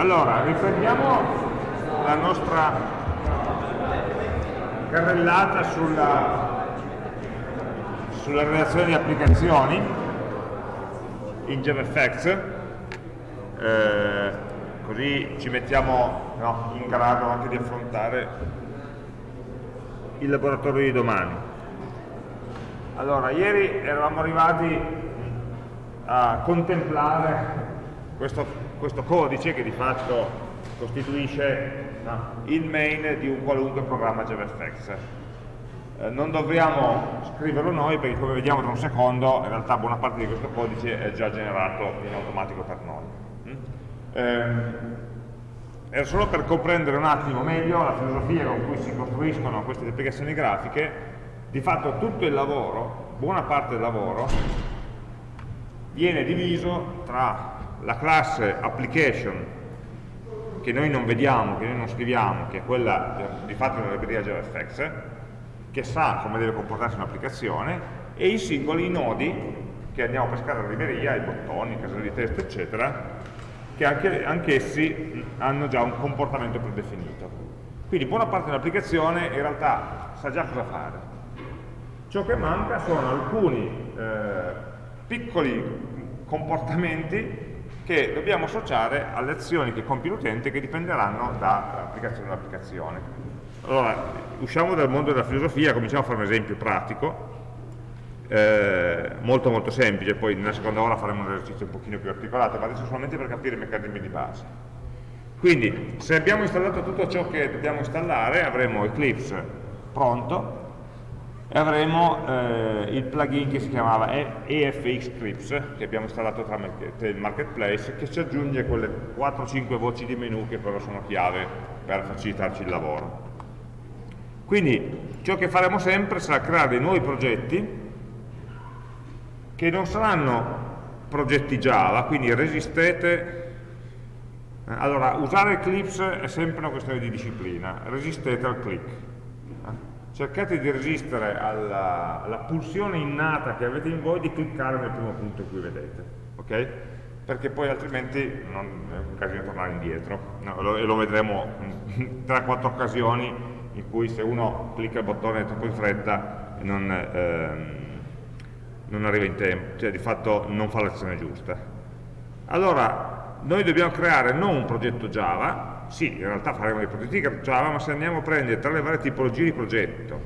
Allora, riprendiamo la nostra carrellata sulla, sulla relazione di applicazioni in JavaFX, eh, così ci mettiamo no, in grado anche di affrontare il laboratorio di domani. Allora, ieri eravamo arrivati a contemplare questo, questo codice che di fatto costituisce il main di un qualunque programma JavaFX. Eh, non dovremmo scriverlo noi perché come vediamo tra un secondo in realtà buona parte di questo codice è già generato in automatico per noi. Eh, era solo per comprendere un attimo meglio la filosofia con cui si costruiscono queste applicazioni grafiche, di fatto tutto il lavoro, buona parte del lavoro, viene diviso tra la classe application che noi non vediamo, che noi non scriviamo, che è quella di fatto della libreria JavaFX, che sa come deve comportarsi un'applicazione, e i singoli nodi che andiamo a pescare alla libreria, i bottoni, i caselli di testo, eccetera, che anche, anch'essi hanno già un comportamento predefinito. Quindi buona parte dell'applicazione in realtà sa già cosa fare. Ciò che manca sono alcuni eh, piccoli comportamenti che dobbiamo associare alle azioni che compie l'utente che dipenderanno dall'applicazione all'applicazione. Allora, usciamo dal mondo della filosofia, cominciamo a fare un esempio pratico, eh, molto molto semplice, poi nella seconda ora faremo un esercizio un pochino più articolato, ma adesso solamente per capire i meccanismi di base. Quindi, se abbiamo installato tutto ciò che dobbiamo installare, avremo Eclipse pronto, e avremo eh, il plugin che si chiamava EFX Clips che abbiamo installato tramite il marketplace che ci aggiunge quelle 4-5 voci di menu che però sono chiave per facilitarci il lavoro. Quindi ciò che faremo sempre sarà creare dei nuovi progetti che non saranno progetti Java quindi resistete allora usare Eclipse è sempre una questione di disciplina resistete al click cercate di resistere alla, alla, pulsione innata che avete in voi di cliccare nel primo punto in cui vedete, ok? Perché poi altrimenti non è un casino tornare indietro, no, lo, e lo vedremo in 3-4 occasioni in cui se uno clicca il bottone troppo in fretta non, ehm, non arriva in tempo, cioè di fatto non fa l'azione giusta. Allora, noi dobbiamo creare non un progetto Java, sì, in realtà faremo dei progetti Java, ma se andiamo a prendere tra le varie tipologie di progetto,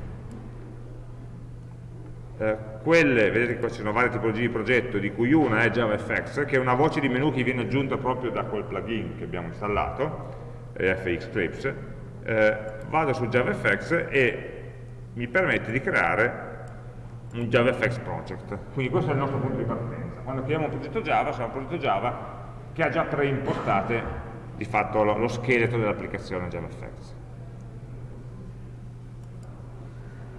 eh, quelle, vedete che qua ci sono varie tipologie di progetto, di cui una è JavaFX, che è una voce di menu che viene aggiunta proprio da quel plugin che abbiamo installato, FX Clips, eh, vado su JavaFX e mi permette di creare un JavaFX project. Quindi questo è il nostro punto di partenza. Quando creiamo un progetto Java, sarà un progetto Java che ha già preimpostate di fatto lo, lo scheletro dell'applicazione JavaFX.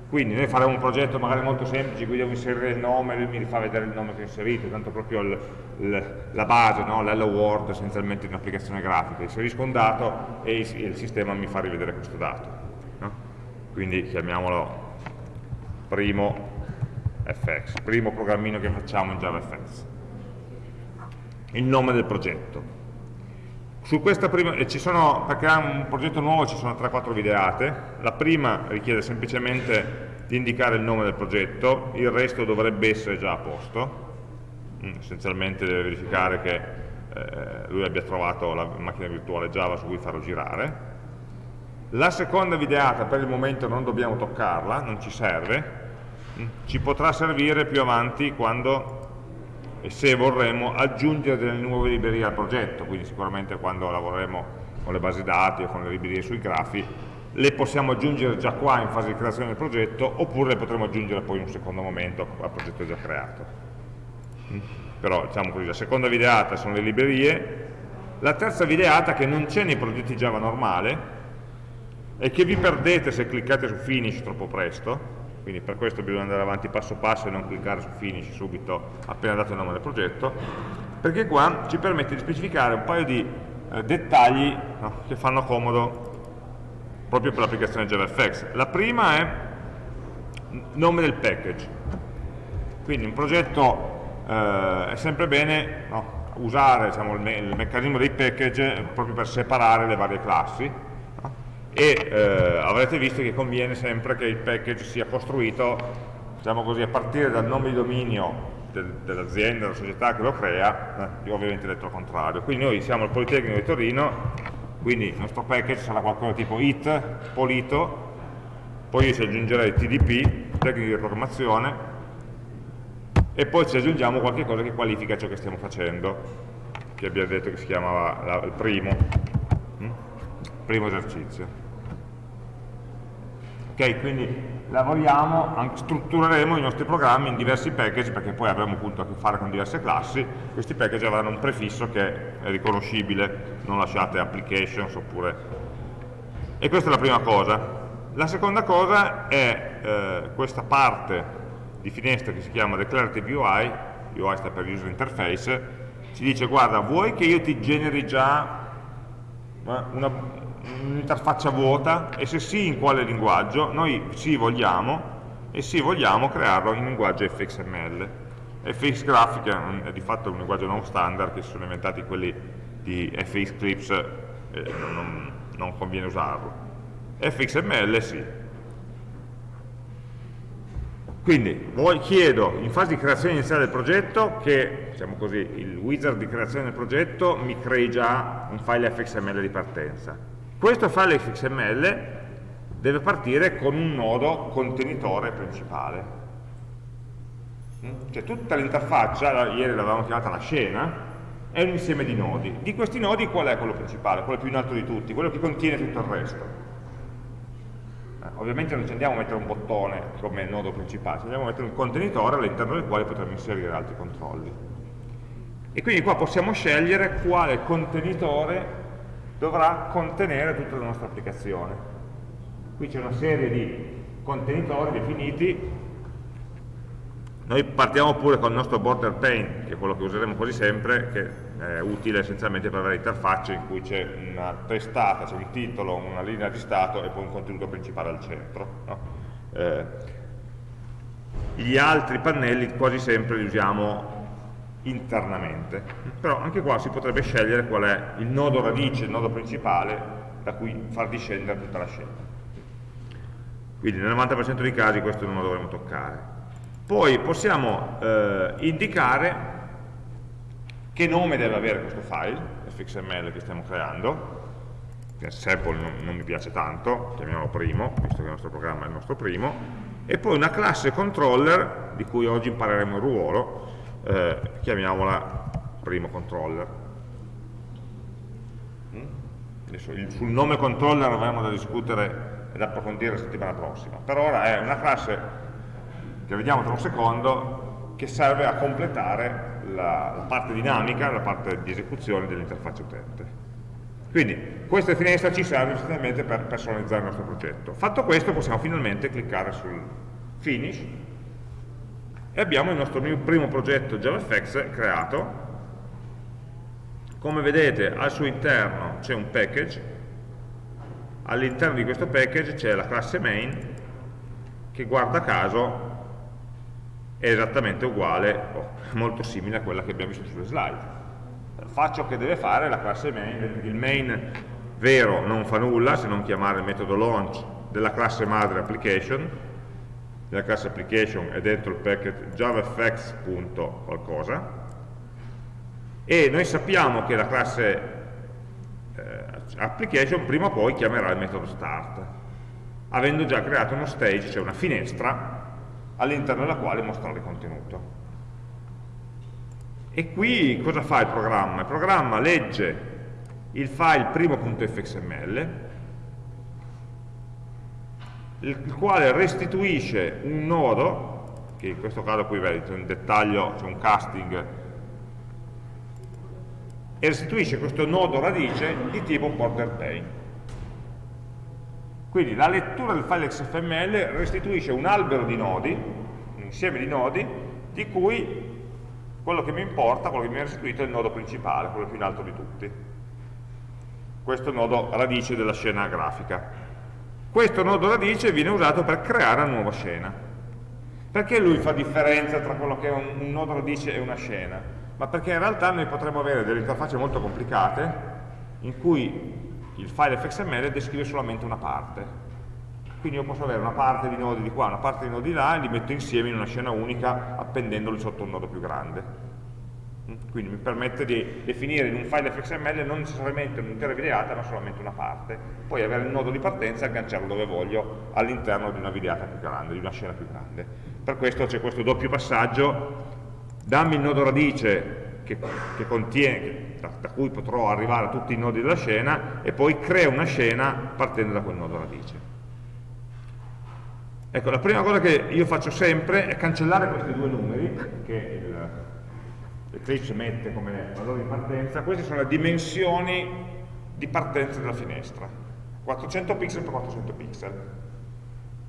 Quindi noi faremo un progetto magari molto semplice, qui devo inserire il nome, lui mi fa vedere il nome che ho inserito, tanto proprio il, il, la base, no? l'hello world essenzialmente di un'applicazione grafica, inserisco un dato e il, il, sistema mi fa rivedere questo dato. No? Quindi chiamiamolo primo FX, primo programmino che facciamo in JavaFX. Il nome del progetto. Su questa prima, ci sono, per creare un progetto nuovo ci sono 3-4 videate, la prima richiede semplicemente di indicare il nome del progetto, il resto dovrebbe essere già a posto, mm, essenzialmente deve verificare che eh, lui abbia trovato la macchina virtuale Java su cui farlo girare. La seconda videata per il momento non dobbiamo toccarla, non ci serve, mm, ci potrà servire più avanti quando e se vorremmo aggiungere delle nuove librerie al progetto, quindi sicuramente quando lavoreremo con le basi dati o con le librerie sui grafi, le possiamo aggiungere già qua in fase di creazione del progetto, oppure le potremo aggiungere poi in un secondo momento al progetto già creato. Mm? Però diciamo così, la seconda videata sono le librerie, la terza videata che non c'è nei progetti Java normale e che vi perdete se cliccate su Finish troppo presto, quindi per questo bisogna andare avanti passo passo e non cliccare su finish subito appena dato il nome del progetto, perché qua ci permette di specificare un paio di eh, dettagli no, che fanno comodo proprio per l'applicazione JavaFX. La prima è nome del package, quindi un progetto eh, è sempre bene no, usare diciamo, il, me il, meccanismo dei package proprio per separare le varie classi? E eh, avrete visto che conviene sempre che il package sia costruito diciamo così, a partire dal nome di dominio del, dell'azienda, della società che lo crea, eh, io ovviamente ho detto il contrario. Quindi noi siamo al Politecnico di Torino, quindi il nostro package sarà qualcosa tipo it, polito, poi io ci aggiungerei TDP, tecniche di programmazione, e poi ci aggiungiamo qualche cosa che qualifica ciò che stiamo facendo, che abbiamo detto che si chiamava la, il primo, hm? primo esercizio. Ok, quindi lavoriamo, struttureremo i nostri programmi in diversi package perché poi avremo appunto a che fare con diverse classi, questi package avranno un prefisso che è riconoscibile, non lasciate applications oppure... E questa è la prima cosa. La seconda cosa è eh, questa parte di finestra che si chiama Declarative UI, UI sta per User Interface, ci dice guarda vuoi che io ti generi già un'interfaccia vuota e se sì in quale linguaggio? Noi sì vogliamo e sì vogliamo crearlo in linguaggio FXML. FX Graphic è di fatto un linguaggio non standard che si sono inventati quelli di FX Clips eh, non, non conviene usarlo. FXML sì, quindi chiedo in fase di creazione iniziale del progetto che, diciamo così, il wizard di creazione del progetto mi crei già un file fxml di partenza. Questo file fxml deve partire con un nodo contenitore principale. Mm? Cioè tutta l'interfaccia, ieri l'avevamo chiamata la scena, è un insieme di nodi. Di questi nodi qual è quello principale, quello più in alto di tutti, quello che contiene tutto il resto? ovviamente non ci andiamo a mettere un bottone come nodo principale, ci andiamo a mettere un contenitore all'interno del quale potremo inserire altri controlli. E quindi qua possiamo scegliere quale contenitore dovrà contenere tutta la nostra applicazione. Qui c'è una serie di contenitori definiti noi partiamo pure con il nostro border pane, che è quello che useremo quasi sempre, che è utile essenzialmente per avere interfacce in cui c'è una testata, c'è un titolo, una linea di stato e poi un contenuto principale al centro. No? Eh, gli altri pannelli quasi sempre li usiamo internamente, però anche qua si potrebbe scegliere qual è il nodo radice, il nodo principale da cui far discendere tutta la scena. Quindi nel 90% dei casi questo non lo dovremo toccare. Poi possiamo eh, indicare che nome deve avere questo file, fxml che stiamo creando, che sample non, non mi piace tanto, chiamiamolo primo, visto che il nostro programma è il nostro primo, e poi una classe controller, di cui oggi impareremo il ruolo, eh, chiamiamola primo controller. Mm? Adesso il, sul nome controller avremo da discutere ed approfondire la settimana prossima. Per ora è una classe che vediamo tra un secondo, che serve a completare la, la parte dinamica, la parte di esecuzione dell'interfaccia utente. Quindi questa finestra ci serve essenzialmente per personalizzare il nostro progetto. Fatto questo possiamo finalmente cliccare sul Finish e abbiamo il nostro primo progetto JavaFX creato. Come vedete al suo interno c'è un package, all'interno di questo package c'è la classe main che guarda caso è esattamente uguale, o molto simile a quella che abbiamo visto sulle slide. Fa ciò che deve fare la classe main, il main vero non fa nulla se non chiamare il metodo launch della classe madre application, della classe application è dentro il packet javafx. qualcosa, e noi sappiamo che la classe eh, application prima o poi chiamerà il metodo start, avendo già creato uno stage, cioè una finestra, all'interno della quale mostrare il contenuto. E qui cosa fa il programma? Il programma legge il file primo.fxml, il quale restituisce un nodo, che in questo caso qui vedete in dettaglio c'è un casting, e restituisce questo nodo radice di tipo border pane. Quindi la lettura del file XML restituisce un albero di nodi, un insieme di nodi, di cui quello che mi importa, quello che mi ha restituito è il nodo principale, quello più in alto di tutti. Questo è il nodo radice della scena grafica. Questo nodo radice viene usato per creare una nuova scena. Perché lui fa differenza tra quello che è un, un nodo radice e una scena? ma perché in realtà noi potremmo avere delle interfacce molto complicate in cui il file fxml descrive solamente una parte. Quindi io posso avere una parte di nodi di qua, una parte di nodi di là e li metto insieme in una scena unica appendendoli sotto un nodo più grande. Quindi mi permette di definire in un file fxml non necessariamente un'intera videata ma solamente una parte. Poi avere il nodo di partenza e agganciarlo dove voglio all'interno di una videata più grande, di una scena più grande. Per questo c'è questo doppio passaggio, dammi il nodo radice che, che contiene, da, da, cui potrò arrivare a tutti i nodi della scena e poi crea una scena partendo da quel nodo radice. Ecco, la prima cosa che io faccio sempre è cancellare questi due numeri che Eclipse mette come valore di partenza, queste sono le dimensioni di partenza della finestra, 400 pixel per 400 pixel.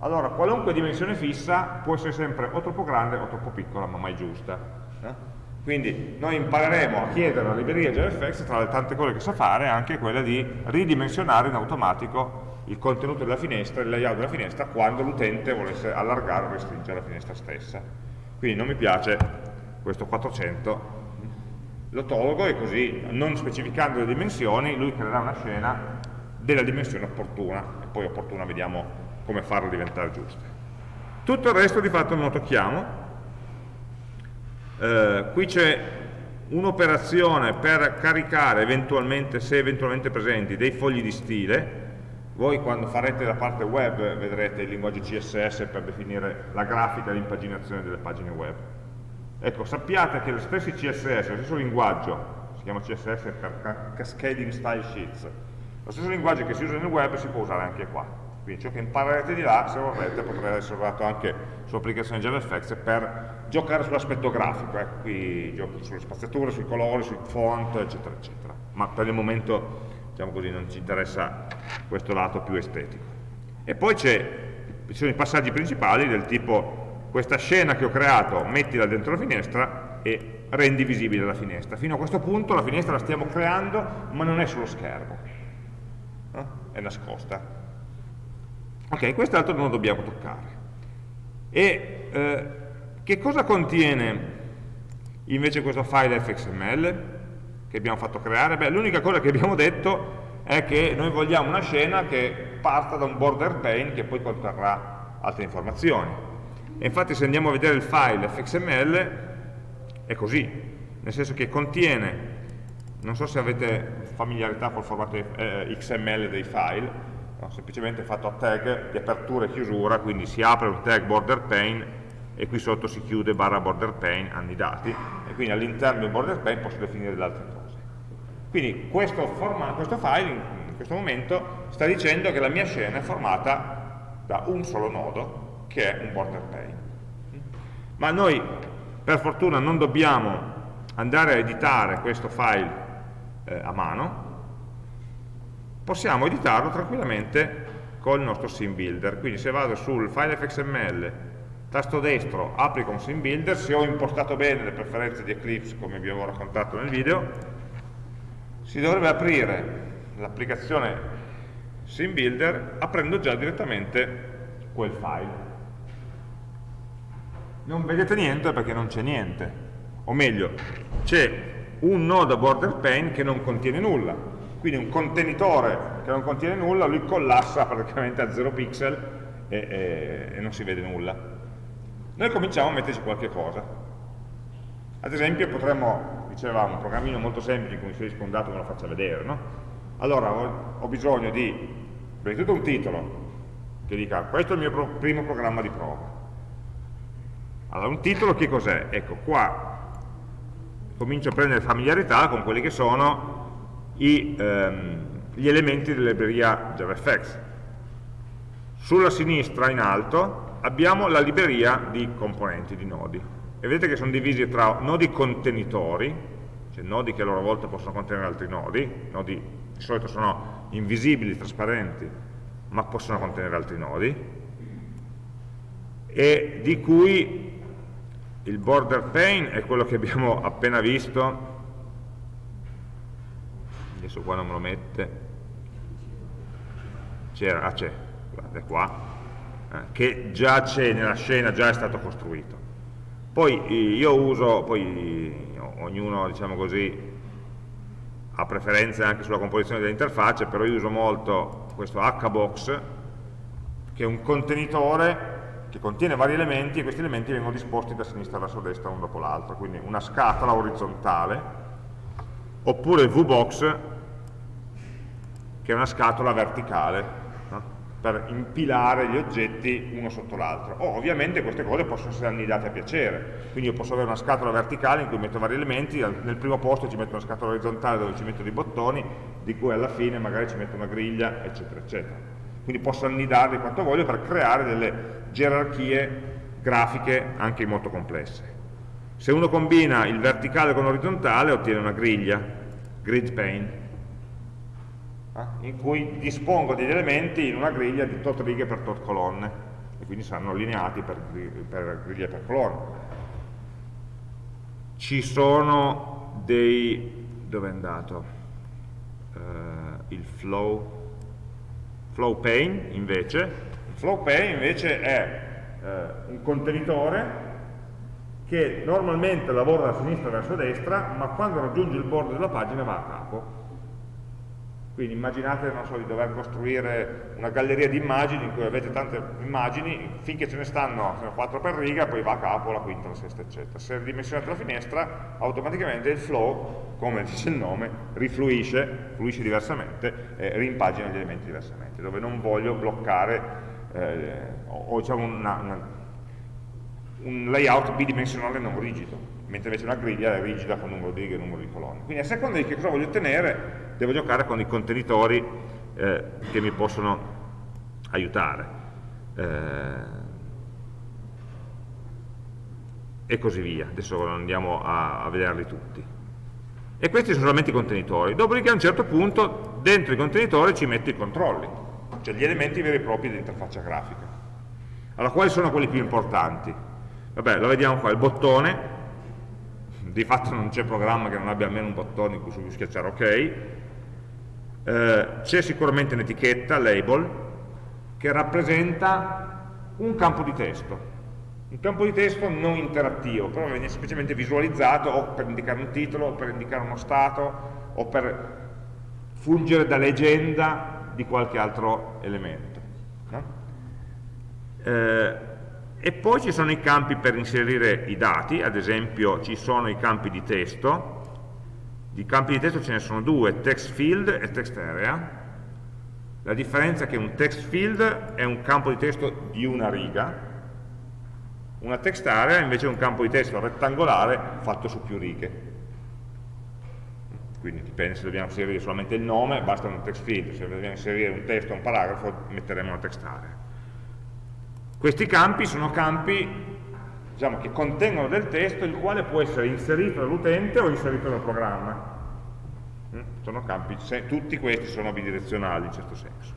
Allora, qualunque dimensione fissa può essere sempre o troppo grande o troppo piccola, ma mai giusta. Eh? Quindi noi impareremo a chiedere alla libreria JavaFX, tra le tante cose che sa fare, anche quella di ridimensionare in automatico il contenuto della finestra, il layout della finestra, quando l'utente volesse allargare o restringere la finestra stessa. Quindi non mi piace questo 400 lo tolgo e così, non specificando le dimensioni, lui creerà una scena della dimensione opportuna, e poi opportuna vediamo come farla diventare giusta. Tutto il resto di fatto non lo tocchiamo. Eh, qui c'è un'operazione per caricare eventualmente, se eventualmente presenti, dei fogli di stile. Voi quando farete la parte web vedrete il linguaggio CSS per definire la grafica di impaginazione delle pagine web Ecco, sappiate che lo stesso CSS, lo stesso linguaggio, si chiama CSS per Cascading Style Sheets, lo stesso linguaggio che si usa nel web si può usare anche qua. Quindi ciò che imparerete di là, se vorrete, potrete essere usato anche su applicazioni JavaFX per giocare sull'aspetto grafico, ecco, qui giochi sulle spaziature, sui colori, sui font, eccetera, eccetera. Ma per il momento, diciamo così, non ci interessa questo lato più estetico. E poi ci sono i passaggi principali del tipo questa scena che ho creato, mettila dentro la finestra e rendi visibile la finestra. Fino a questo punto la finestra la stiamo creando, ma non è sullo schermo, eh? è nascosta. Ok, quest'altro non lo dobbiamo toccare. E eh, che cosa contiene invece questo file fxml che abbiamo fatto creare? Beh, l'unica cosa che abbiamo detto è che noi vogliamo una scena che parta da un border pane che poi conterrà altre informazioni e infatti se andiamo a vedere il file fxml è così, nel senso che contiene, non so se avete familiarità col formato eh, XML dei file, no, semplicemente fatto a tag di apertura e chiusura, quindi si apre un tag border pane e qui sotto si chiude barra border pane, hanno dati, e quindi all'interno del border pane posso definire le altre cose. Quindi questo, questo file in questo momento sta dicendo che la mia scena è formata da un solo nodo, che è un border pane. Ma noi per fortuna non dobbiamo andare a editare questo file eh, a mano, possiamo editarlo tranquillamente con il nostro sim builder. Quindi se vado sul file fxml, tasto destro, applico un sim builder, se ho impostato bene le preferenze di Eclipse come vi avevo raccontato nel video, si dovrebbe aprire l'applicazione sim builder aprendo già direttamente quel file non vedete niente perché non c'è niente. O meglio c'è un nodo border pane che non contiene nulla. Quindi un contenitore che non contiene nulla lui collassa praticamente a 0 pixel e, e, e non si vede nulla. Noi cominciamo a metterci qualche cosa. Ad esempio potremmo, dicevamo, un programmino molto semplice in cui inserisco un dato me lo faccia vedere no? allora ho, ho bisogno di prima di tutto un titolo che dica questo è il mio pro primo programma di prova allora, un titolo che cos'è? Ecco, qua comincio a prendere familiarità con quelli che sono i, ehm, gli elementi della libreria JavaFX. Sulla sinistra, in alto, abbiamo la libreria di componenti, di nodi. E vedete che sono divisi tra nodi contenitori, cioè nodi che a loro volta possono contenere altri nodi, nodi di solito sono invisibili, trasparenti, ma possono contenere altri nodi, e di cui il border pane è quello che abbiamo appena visto. Adesso qua non me lo mette. C'era, ah c'è, guarda qua. Eh, che già c'è nella scena, già è stato costruito. Poi io uso, poi ognuno diciamo così, ha preferenze anche sulla composizione dell'interfaccia, però io uso molto questo hbox, che è un contenitore che contiene vari elementi e questi elementi vengono disposti da sinistra verso destra uno dopo l'altro, quindi una scatola orizzontale, oppure VBox, che è una scatola verticale, per impilare gli oggetti uno sotto l'altro. Oh, ovviamente queste cose possono essere annidate a piacere, quindi io posso avere una scatola verticale in cui metto vari elementi, nel primo posto ci metto una scatola orizzontale dove ci metto dei bottoni, di cui alla fine magari ci metto una griglia, eccetera, eccetera. Quindi posso annidarli quanto voglio per creare delle gerarchie grafiche anche molto complesse. Se uno combina il verticale con l'orizzontale ottiene una griglia, grid pane, eh, in cui dispongo degli elementi in una griglia di tot righe per tot colonne e quindi saranno allineati per, per griglie per colonne ci sono dei dove è andato? Uh, il flow flow pane invece flow pane invece è uh, un contenitore che normalmente lavora da sinistra verso destra ma quando raggiunge il bordo della pagina va a capo quindi immaginate so, di dover costruire una galleria di immagini in cui avete tante immagini, finché ce ne stanno 4 per riga, poi va a capo la quinta, la sesta, eccetera. Se ridimensionate la finestra, automaticamente il flow, come dice il nome, rifluisce, fluisce diversamente e rimpagina gli elementi diversamente, dove non voglio bloccare eh, o diciamo una, una, un layout bidimensionale non rigido mentre invece una griglia è rigida con numero di righe e numero di colonne. Quindi a seconda di che cosa voglio ottenere, devo giocare con i contenitori eh, che mi possono aiutare. Eh, e così via. Adesso andiamo a, a vederli tutti. E questi sono solamente i contenitori. Dopodiché a un certo punto dentro i contenitori ci metto i controlli, cioè gli elementi veri e propri dell'interfaccia grafica. Allora, quali sono quelli più importanti? Vabbè, lo vediamo qua, il bottone, di fatto non c'è programma che non abbia almeno un bottone su cui schiacciare ok, eh, c'è sicuramente un'etichetta, label, che rappresenta un campo di testo, un campo di testo non interattivo, però viene semplicemente visualizzato o per indicare un titolo, o per indicare uno stato, o per fungere da leggenda di qualche altro elemento. No? Eh, e poi ci sono i campi per inserire i dati, ad esempio ci sono i campi di testo, di campi di testo ce ne sono due, text field e text area, la differenza è che un text field è un campo di testo di una riga, una text area invece è un campo di testo rettangolare fatto su più righe. Quindi dipende se dobbiamo inserire solamente il nome, basta un text field, se dobbiamo inserire un testo o un paragrafo metteremo una text area. Questi campi sono campi diciamo, che contengono del testo il quale può essere inserito dall'utente o inserito dal programma. Mm? Sono campi, tutti questi sono bidirezionali in certo senso.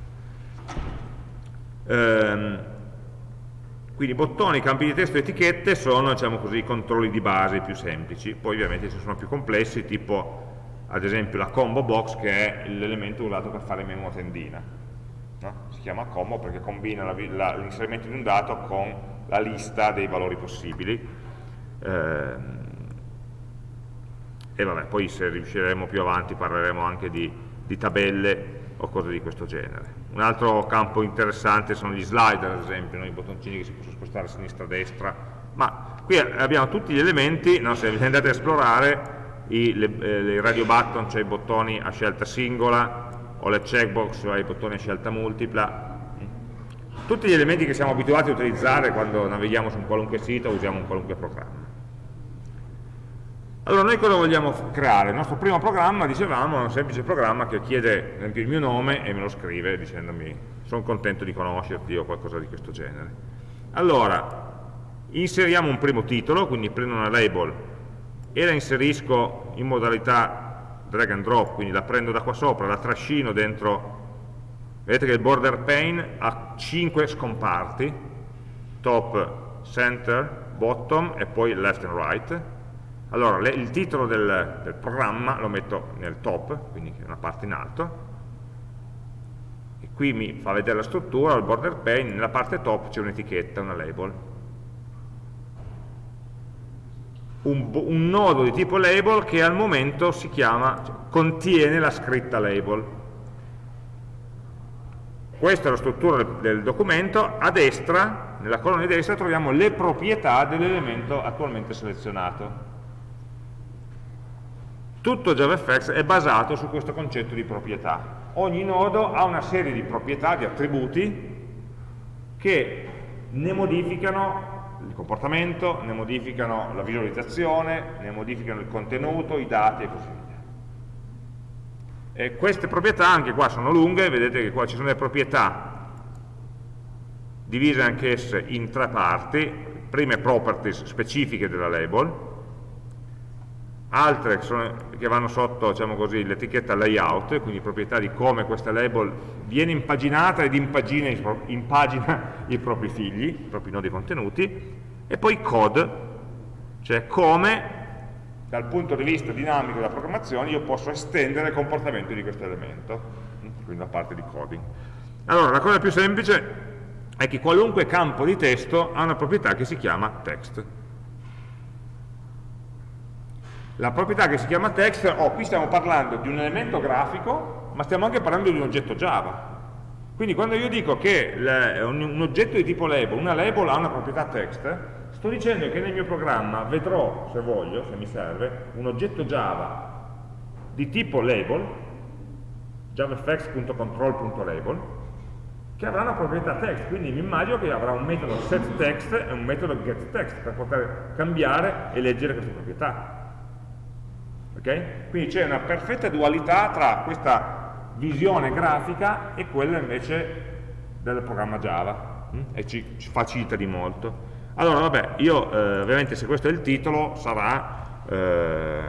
Ehm, quindi bottoni, campi di testo e etichette sono diciamo così, i controlli di base più semplici, poi ovviamente ci sono più complessi, tipo ad esempio la combo box che è l'elemento usato per fare a tendina no? si chiama combo perché combina l'inserimento di un dato con la lista dei valori possibili eh, e vabbè, poi se riusciremo più avanti parleremo anche di, di tabelle o cose di questo genere. Un altro campo interessante sono gli slider, ad esempio, no? i bottoncini che si possono spostare a sinistra a destra, ma qui abbiamo tutti gli elementi, no? se andate a esplorare i, le, eh, radio button, cioè i bottoni a scelta singola, o le checkbox, cioè i bottoni a scelta multipla, tutti gli elementi che siamo abituati a utilizzare quando navighiamo su un qualunque sito o usiamo un qualunque programma. Allora noi cosa vogliamo creare? Il nostro primo programma, dicevamo, è un semplice programma che chiede ad esempio il mio nome e me lo scrive dicendomi sono contento di conoscerti o qualcosa di questo genere. Allora, inseriamo un primo titolo, quindi prendo una label e la inserisco in modalità drag and drop, quindi la prendo da qua sopra, la trascino dentro, vedete che il border pane ha 5 scomparti, top, center, bottom e poi left and right. Allora, le, il titolo del, del, programma lo metto nel top, quindi una parte in alto, e qui mi fa vedere la struttura, il border pane, nella parte top c'è un'etichetta, una label. Un, un, nodo di tipo label che al momento si chiama, cioè, contiene la scritta label. Questa è la struttura del, del documento, a destra, nella colonna di destra, troviamo le proprietà dell'elemento attualmente selezionato. Tutto JavaFX è basato su questo concetto di proprietà. Ogni nodo ha una serie di proprietà, di attributi, che ne modificano il comportamento, ne modificano la visualizzazione, ne modificano il contenuto, i dati e così via. E queste proprietà anche qua sono lunghe, vedete che qua ci sono le proprietà divise anch'esse in tre parti, prime properties specifiche della label, altre che, sono, che vanno sotto diciamo l'etichetta layout, quindi proprietà di come questa label viene impaginata ed impagina, impagina i propri figli, i propri nodi contenuti, e poi code, cioè come dal punto di vista dinamico della programmazione io posso estendere il comportamento di questo elemento, quindi la parte di coding. Allora, la cosa più semplice è che qualunque campo di testo ha una proprietà che si chiama text la proprietà che si chiama text, oh, qui stiamo parlando di un elemento grafico, ma stiamo anche parlando di un oggetto Java. Quindi quando io dico che un oggetto di tipo label, una label ha una proprietà text, sto dicendo che nel mio programma vedrò, se voglio, se mi serve, un oggetto Java di tipo label, javafx.control.label, che avrà una proprietà text, quindi mi immagino che avrà un metodo setText e un metodo getText per poter cambiare e leggere queste proprietà. Okay? Quindi c'è una perfetta dualità tra questa visione grafica e quella invece del programma Java hm? e ci, ci, facilita di molto. Allora, vabbè, io eh, ovviamente se questo è il titolo sarà eh,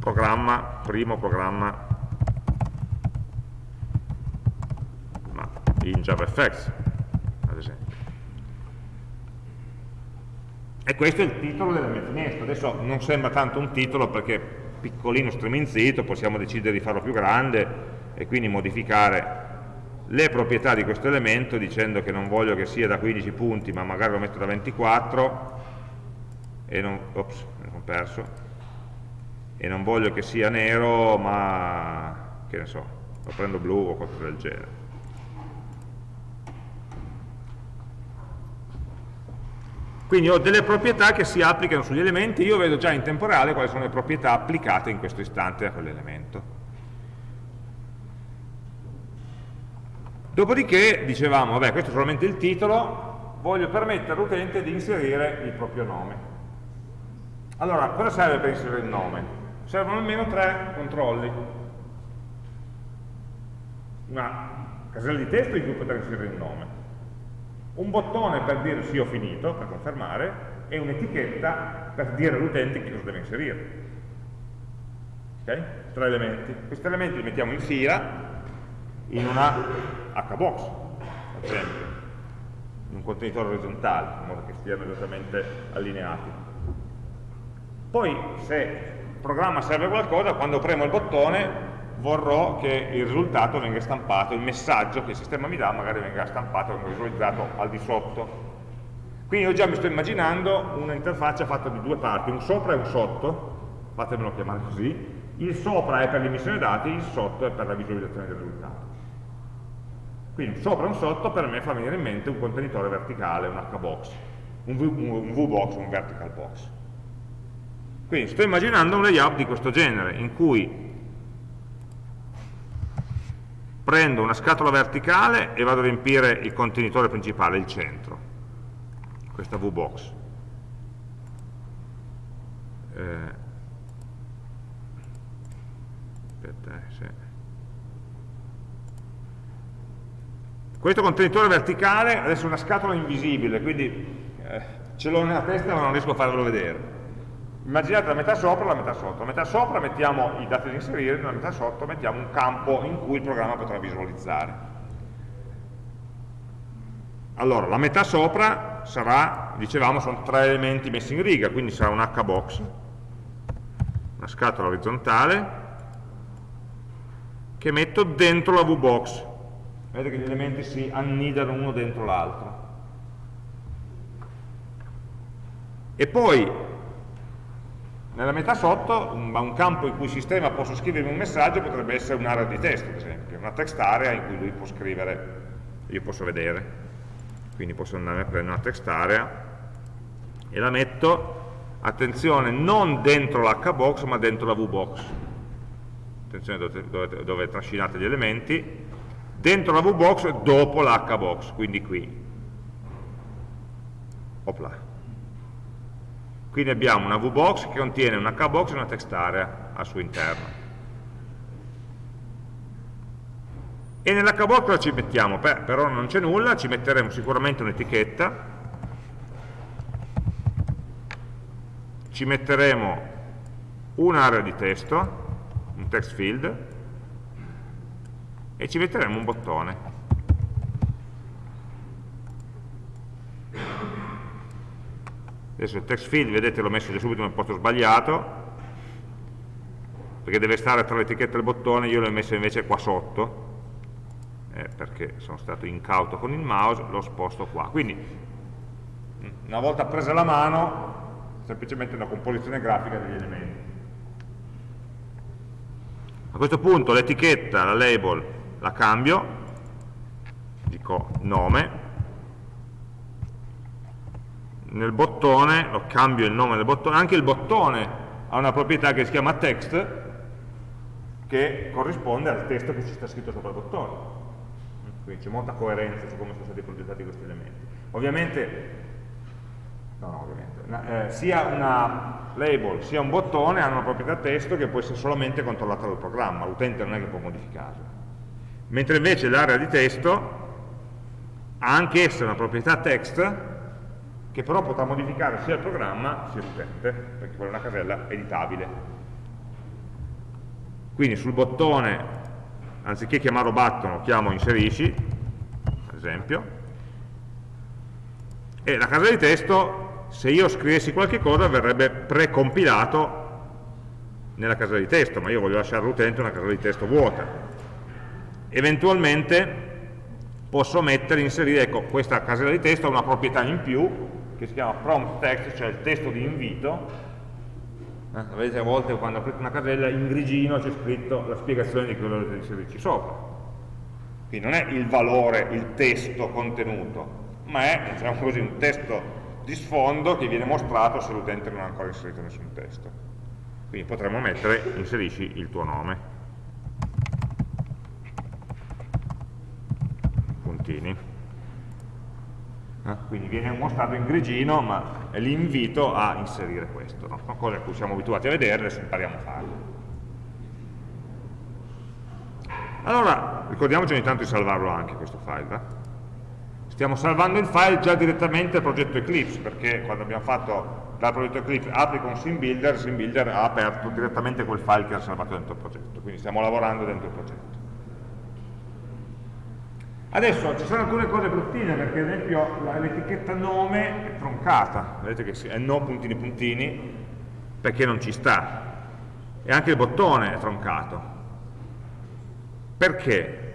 programma, primo programma ma in JavaFX, ad esempio. E questo è il titolo della mia finestra. Adesso non sembra tanto un titolo perché piccolino streminzito, possiamo decidere di farlo più grande e quindi modificare le proprietà di questo elemento dicendo che non voglio che sia da 15 punti ma magari lo metto da 24 e non, ops, perso. E non voglio che sia nero ma che ne so, lo prendo blu o qualcosa del genere Quindi ho delle proprietà che si applicano sugli elementi, io vedo già in tempo reale quali sono le proprietà applicate in questo istante a quell'elemento. Dopodiché dicevamo, vabbè, questo è solamente il titolo, voglio permettere all'utente di inserire il proprio nome. Allora, cosa serve per inserire il nome? Servono almeno tre controlli. Una casella di testo in cui poter inserire il nome, un bottone per dire sì ho finito, per confermare, e un'etichetta per dire all'utente che cosa deve inserire. Ok? Tre elementi. Questi elementi li mettiamo in fila in una hbox, ad esempio, in un contenitore orizzontale, in modo che stiano esattamente allineati. Poi, se il programma serve qualcosa, quando premo il bottone vorrò che il risultato venga stampato, il messaggio che il sistema mi dà magari venga stampato, venga visualizzato al di sotto. Quindi io già mi sto immaginando un'interfaccia fatta di due parti, un sopra e un sotto, fatemelo chiamare così, il sopra è per l'emissione dati, il sotto è per la visualizzazione del risultato. Quindi un sopra e un sotto per me fa venire in mente un contenitore verticale, un H-box, un V-box, un vertical box. Quindi sto immaginando un layout di questo genere, in cui prendo una scatola verticale e vado a riempire il contenitore principale, il centro, questa VBox. Eh, aspetta, eh. Questo contenitore verticale adesso è una scatola invisibile, quindi eh, ce l'ho nella testa ma non riesco a farvelo vedere immaginate la metà sopra e la metà sotto. La metà sopra mettiamo i dati da inserire, nella metà sotto mettiamo un campo in cui il programma potrà visualizzare. Allora, la metà sopra sarà, dicevamo, sono tre elementi messi in riga, quindi sarà un H-box, una scatola orizzontale, che metto dentro la V-box. Vedete che gli elementi si annidano uno dentro l'altro. E poi Nella metà sotto, un, un campo in cui il sistema possa scrivere un messaggio potrebbe essere un'area di testo, ad esempio, una text area in cui lui può scrivere, io posso vedere. Quindi posso andare a prendere una text area e la metto, attenzione, non dentro l'hbox ma dentro la vbox. Attenzione dove, dove, dove trascinate gli elementi, dentro la vbox dopo l'hbox, quindi qui. Opla. Quindi abbiamo una VBox che contiene una KBox e una text area al suo interno. E nella KBox cosa ci mettiamo? Beh, però non c'è nulla, ci metteremo sicuramente un'etichetta, ci metteremo un'area di testo, un text field, e ci metteremo un bottone. Adesso il text field vedete l'ho messo già subito nel posto sbagliato perché deve stare tra l'etichetta e il bottone io l'ho messo invece qua sotto eh, perché sono stato incauto con il mouse l'ho sposto qua. Quindi una volta presa la mano semplicemente una composizione grafica degli elementi. A questo punto l'etichetta, la label la cambio dico nome nel bottone, lo cambio il nome del bottone, anche il bottone ha una proprietà che si chiama text che corrisponde al testo che ci sta scritto sopra il bottone. Quindi c'è molta coerenza su come sono stati progettati questi elementi. Ovviamente, no, no, ovviamente eh, sia una label sia un bottone hanno una proprietà testo che può essere solamente controllata dal programma l'utente non è che può modificarla. Mentre invece l'area di testo ha anche essa una proprietà text che però potrà modificare sia il programma sia l'utente, perché quella è una casella editabile. Quindi sul bottone, anziché chiamarlo button, chiamo inserisci, ad esempio, e la casella di testo, se io scrivessi qualche cosa, verrebbe precompilato nella casella di testo, ma io voglio lasciare all'utente una casella di testo vuota. Eventualmente posso mettere, inserire, ecco, questa casella di testo ha una proprietà in più, che si chiama prompt text, cioè il testo di invito. Eh, vedete a volte quando aprite una casella in grigino c'è scritto la spiegazione di quello che dovete inserirci sopra. Quindi non è il valore, il testo contenuto, ma è diciamo così, un testo di sfondo che viene mostrato se l'utente non ha ancora inserito nessun testo. Quindi potremmo mettere inserisci il tuo nome. Puntini? Quindi viene mostrato in grigino ma è l'invito a inserire questo no? sono cose a cui siamo abituati a vedere adesso impariamo a farle allora ricordiamoci ogni tanto di salvarlo anche questo file eh? stiamo salvando il file già direttamente al progetto Eclipse perché quando abbiamo fatto dal progetto Eclipse applica un SimBuilder, SimBuilder ha aperto direttamente quel file che era salvato dentro il progetto quindi stiamo lavorando dentro il progetto Adesso ci sono alcune cose bruttine perché ad esempio l'etichetta nome è troncata, vedete che è no puntini puntini perché non ci sta e anche il bottone è troncato. Perché?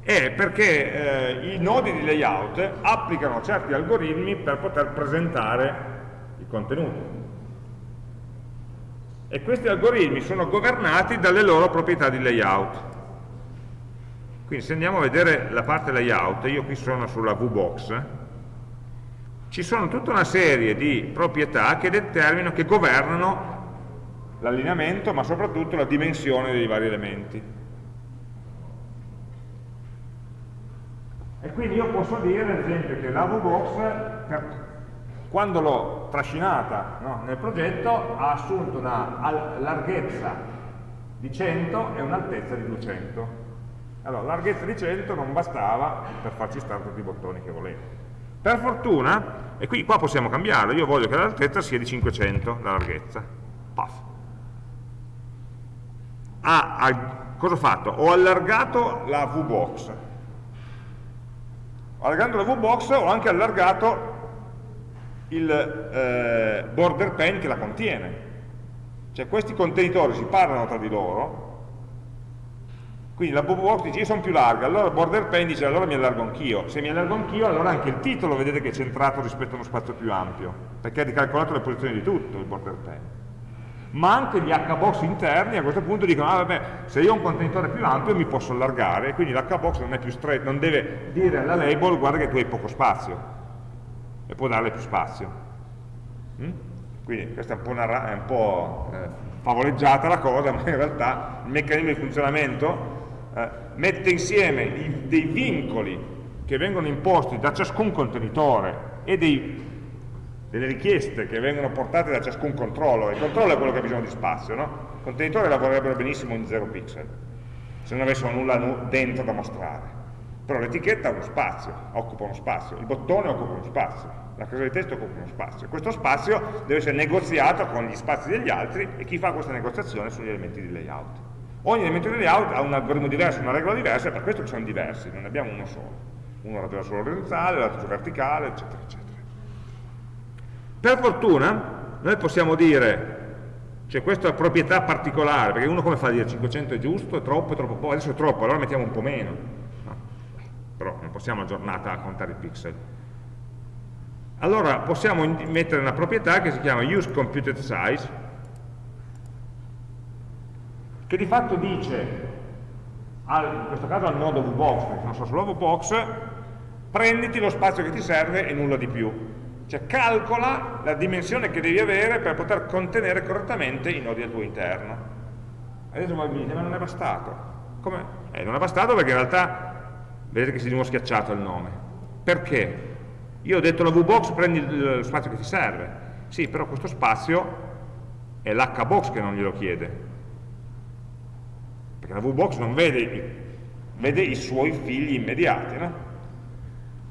È perché eh, i nodi di layout applicano certi algoritmi per poter presentare i contenuti. E questi algoritmi sono governati dalle loro proprietà di layout. Quindi se andiamo a vedere la parte layout, io qui sono sulla VBox, ci sono tutta una serie di proprietà che determinano, che governano l'allineamento, ma soprattutto la dimensione dei vari elementi. E quindi io posso dire, ad esempio, che la VBox, quando l'ho trascinata no, nel progetto, ha assunto una larghezza di 100 e un'altezza di 200 allora, larghezza di 100 non bastava per farci stare tutti i bottoni che volevo. Per fortuna, e qui qua possiamo cambiarlo, io voglio che l'altezza sia di 500, la larghezza. Paf. Ah, ah, cosa ho fatto? Ho allargato la VBox. Allargando la VBox ho anche allargato il eh, border pen che la contiene. Cioè questi contenitori si parlano tra di loro quindi la box dice io sono più larga, allora border pen dice allora mi allargo anch'io. Se mi allargo anch'io allora anche il titolo vedete che è centrato rispetto a uno spazio più ampio, perché ha ricalcolato le posizioni di tutto il border pen. ma anche gli hbox interni a questo punto dicono, ah vabbè, se io ho un contenitore più ampio mi posso allargare, quindi l'hbox non, non deve dire alla label, guarda che tu hai poco spazio, e può darle più spazio. Mm? Quindi questa è un po', una, è un po eh, favoleggiata la cosa, ma in realtà il meccanismo di funzionamento eh, mette insieme i, dei vincoli che vengono imposti da ciascun contenitore e dei, delle richieste che vengono portate da ciascun controllo. Il controllo è quello che ha bisogno di spazio, no? I contenitori lavorerebbero benissimo in 0 pixel, se non avessero nulla dentro da mostrare. Però l'etichetta ha uno spazio, occupa uno spazio, il bottone occupa uno spazio, la casa di testo occupa uno spazio. Questo spazio deve essere negoziato con gli spazi degli altri e chi fa questa negoziazione sono gli elementi di layout. Ogni elemento di layout ha un algoritmo diverso, una regola diversa, e per questo che sono diversi, non ne abbiamo uno solo. Uno ragiona solo orizzontale, l'altro verticale, eccetera, eccetera. Per fortuna noi possiamo dire, cioè questa è proprietà particolare, perché uno come fa a dire 500 è giusto, è troppo, è troppo poco, adesso è troppo, allora mettiamo un po' meno. No. Però non possiamo a giornata contare i pixel. Allora possiamo mettere una proprietà che si chiama useComputed che di fatto dice, al, in questo caso al nodo VBox, perché non so solo VBox, prenditi lo spazio che ti serve e nulla di più. Cioè calcola la dimensione che devi avere per poter contenere correttamente i nodi al tuo interno. Adesso voi mi dite, ma non è bastato. Come? Eh, non è bastato perché in realtà vedete che si è di nuovo schiacciato il nome. Perché? Io ho detto alla VBox prendi lo spazio che ti serve. Sì, però questo spazio è l'HBox che non glielo chiede perché la VBox non vede, vede i suoi figli immediati, no?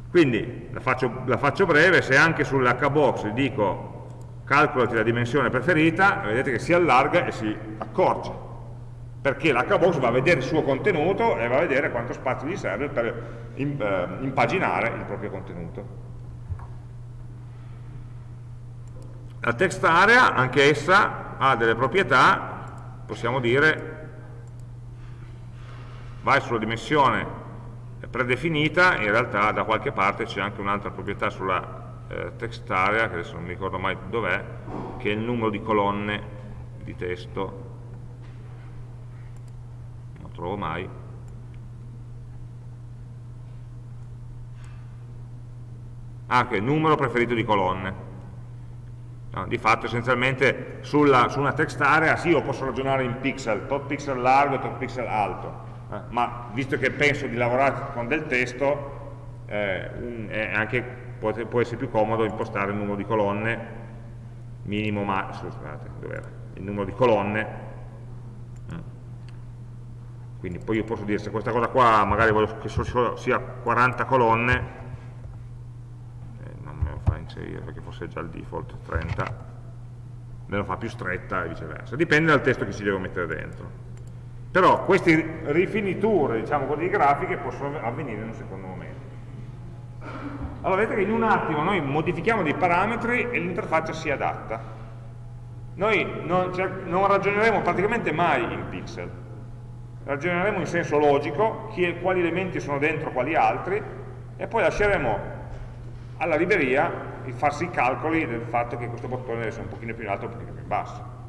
Quindi la faccio, la faccio, breve, se anche sull'hbox dico calcolati la dimensione preferita, vedete che si allarga e si accorge, perché l'hbox va a vedere il suo contenuto e va a vedere quanto spazio gli serve per eh, impaginare il proprio contenuto. La text area, anche essa, ha delle proprietà, possiamo dire vai sulla dimensione predefinita, in realtà da qualche parte c'è anche un'altra proprietà sulla eh, text area, che adesso non mi ricordo mai dov'è, che è il numero di colonne di testo, non lo trovo mai, ah, il numero preferito di colonne. No, di fatto essenzialmente sulla, su una text area sì, io posso ragionare in pixel, tot pixel largo e tot pixel alto, eh, ma visto che penso di lavorare con del testo, eh, un, anche, può, può, essere più comodo impostare il numero di colonne minimo, ma, scusate, il numero di colonne, mm. quindi poi io posso dire se questa cosa qua magari voglio che sia 40 colonne, eh, non me lo fa inserire perché fosse già il default 30, me lo fa più stretta e viceversa, dipende dal testo che ci devo mettere dentro. Però queste rifiniture, diciamo così, grafiche possono avvenire in un secondo momento. Allora vedete che in un attimo noi modifichiamo dei parametri e l'interfaccia si adatta. Noi non, cioè, non, ragioneremo praticamente mai in pixel, ragioneremo in senso logico, chi, quali elementi sono dentro quali altri, e poi lasceremo alla libreria farsi i calcoli del fatto che questo bottone deve essere un pochino più in alto un pochino più in basso.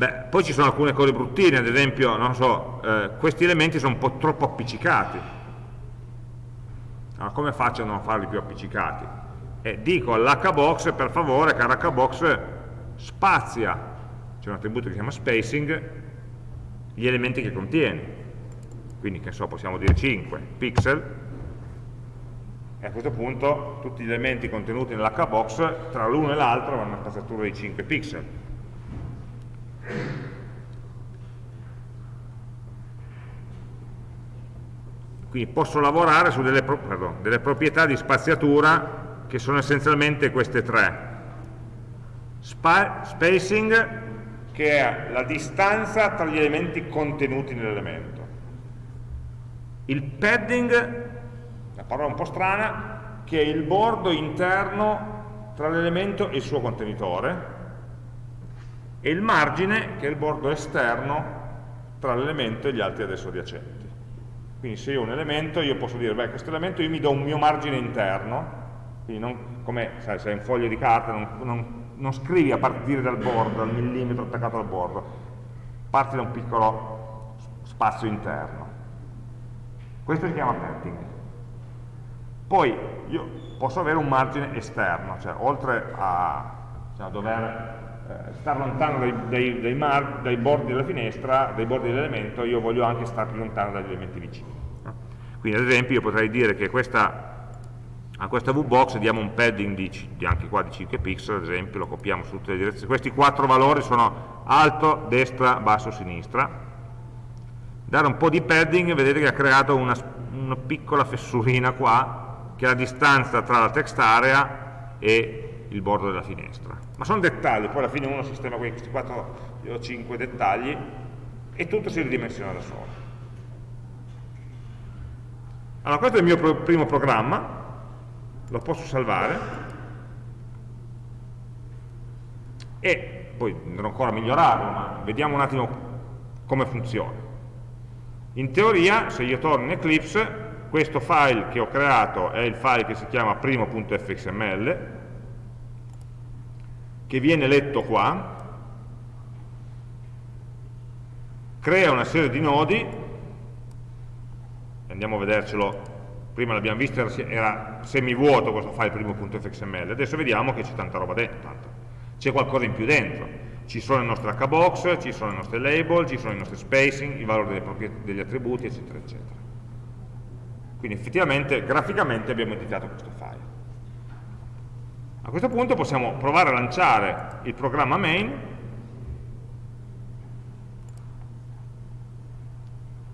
Beh, poi ci sono alcune cose bruttine, ad esempio, non so, eh, questi elementi sono un po' troppo appiccicati. Allora, come faccio a non farli più appiccicati? Eh, dico all'hbox, per favore, caro hbox, spazia, c'è un attributo che si chiama spacing, gli elementi che contiene. Quindi, che so, possiamo dire 5 pixel, e a questo punto tutti gli elementi contenuti nell'hbox, tra l'uno e l'altro, hanno una spaziatura di 5 pixel quindi posso lavorare su delle, pardon, delle proprietà di spaziatura che sono essenzialmente queste tre. Spa spacing, che è la distanza tra gli elementi contenuti nell'elemento. Il padding, una parola un po' strana, che è il bordo interno tra l'elemento e il suo contenitore, e il margine, che è il bordo esterno tra l'elemento e gli altri adesso adiacenti. Quindi se io ho un elemento, io posso dire, beh, questo elemento io mi do un mio margine interno, quindi non come, sai, se è un foglio di carta, non, non non scrivi a partire dal bordo, dal millimetro attaccato al bordo, parti da un piccolo spazio interno. Questo si chiama padding. Poi io posso avere un margine esterno, cioè oltre a cioè, dover eh, stare lontano dai, dai, dai, mar, dai, bordi della finestra, dai bordi dell'elemento, io voglio anche stare più lontano dagli elementi vicini. Quindi ad esempio io potrei dire che questa, a questa VBox diamo un padding di, di, anche qua di 5 pixel, ad esempio, lo copiamo su tutte le direzioni. Questi quattro valori sono alto, destra, basso, sinistra. Dare un po' di padding, vedete che ha creato una, una piccola fessurina qua, che è la distanza tra la text area e il bordo della finestra ma sono dettagli, poi alla fine uno sistema questi 4 o 5 dettagli e tutto si ridimensiona da solo. Allora questo è il mio primo programma, lo posso salvare e poi dovrò ancora migliorarlo, ma vediamo un attimo come funziona. In teoria, se io torno in Eclipse, questo file che ho creato è il file che si chiama primo.fxml che viene letto qua, crea una serie di nodi, andiamo a vedercelo, prima l'abbiamo visto, era semivuoto questo file primo.fxml, adesso vediamo che c'è tanta roba dentro, c'è qualcosa in più dentro, ci sono le nostre hbox, ci sono le nostre label, ci sono i nostri spacing, i valori degli attributi, eccetera, eccetera. Quindi effettivamente, graficamente abbiamo editato questo file. A questo punto possiamo provare a lanciare il programma main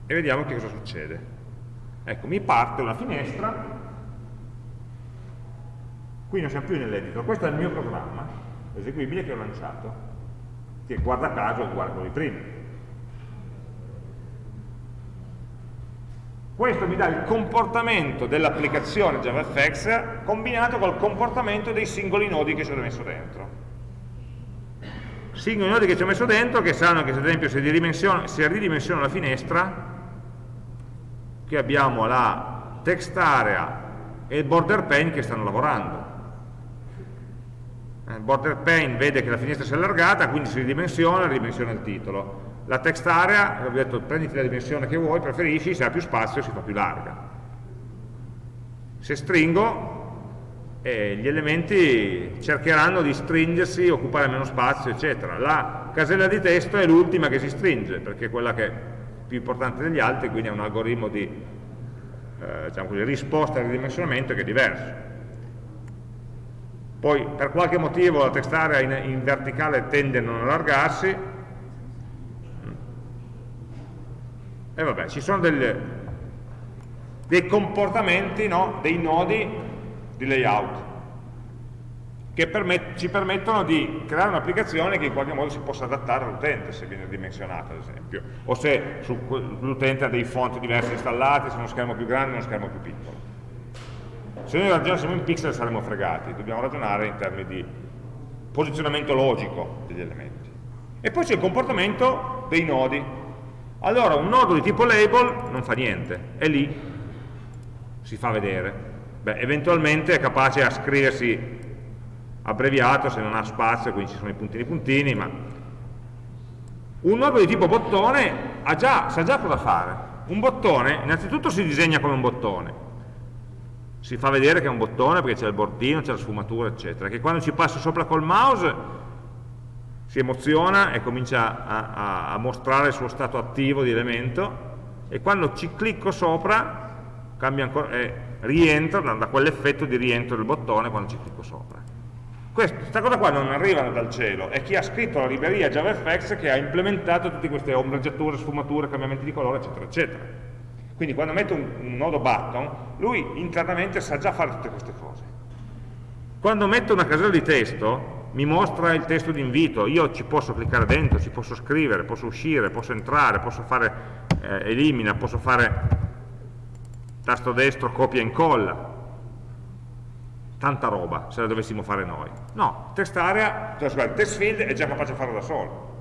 e vediamo che cosa succede. Ecco, mi parte una finestra, qui non siamo più nell'editor, questo è il mio programma eseguibile che ho lanciato, che guarda caso è uguale a quello di prima. Questo mi dà il comportamento dell'applicazione JavaFX combinato col comportamento dei singoli nodi che ci ho messo dentro. Singoli nodi che ci ho messo dentro che sanno che se ad esempio se ridimensiono la finestra, qui abbiamo la text area e il border pane che stanno lavorando. Il border pane vede che la finestra si è allargata, quindi si ridimensiona e ridimensiona il titolo la text area, ho detto prenditi la dimensione che vuoi, preferisci, se ha più spazio si fa più larga. Se stringo, eh, gli elementi cercheranno di stringersi, occupare meno spazio, eccetera. La casella di testo è l'ultima che si stringe, perché è quella che è più importante degli altri, quindi è un algoritmo di eh, diciamo così, risposta al ridimensionamento che è diverso. Poi per qualche motivo la text area in, in verticale tende a non allargarsi, E vabbè, ci sono delle, dei comportamenti, no? dei nodi di layout che permet ci permettono di creare un'applicazione che in qualche modo si possa adattare all'utente se viene dimensionata ad esempio o se l'utente ha dei font diversi installati, se uno schermo più grande o uno schermo più piccolo. Se noi ragionassimo in pixel saremmo fregati. Dobbiamo ragionare in termini di posizionamento logico degli elementi. E poi c'è il comportamento dei nodi allora un nodo di tipo label non fa niente, è lì, si fa vedere. Beh, eventualmente è capace a scriversi abbreviato se non ha spazio, quindi ci sono i puntini puntini, ma un nodo di tipo bottone già, sa già cosa fare. Un bottone, innanzitutto si disegna come un bottone, si fa vedere che è un bottone perché c'è il bordino, c'è la sfumatura, eccetera, che quando ci passa sopra col mouse si emoziona e comincia a, a, a, mostrare il suo stato attivo di elemento e quando ci clicco sopra ancora, eh, rientro da, da quell'effetto di rientro del bottone quando ci clicco sopra. Questa cosa qua non arriva dal cielo è chi ha scritto la libreria JavaFX che ha implementato tutte queste ombreggiature, sfumature, cambiamenti di colore eccetera eccetera. Quindi quando metto un, un nodo button lui internamente sa già fare tutte queste cose. Quando metto una casella di testo mi mostra il testo di invito, io ci posso cliccare dentro, ci posso scrivere, posso uscire, posso entrare, posso fare eh, elimina, posso fare tasto destro, copia e incolla, tanta roba se la dovessimo fare noi. No, text area, cioè, scusate, text field è già capace di farlo da solo.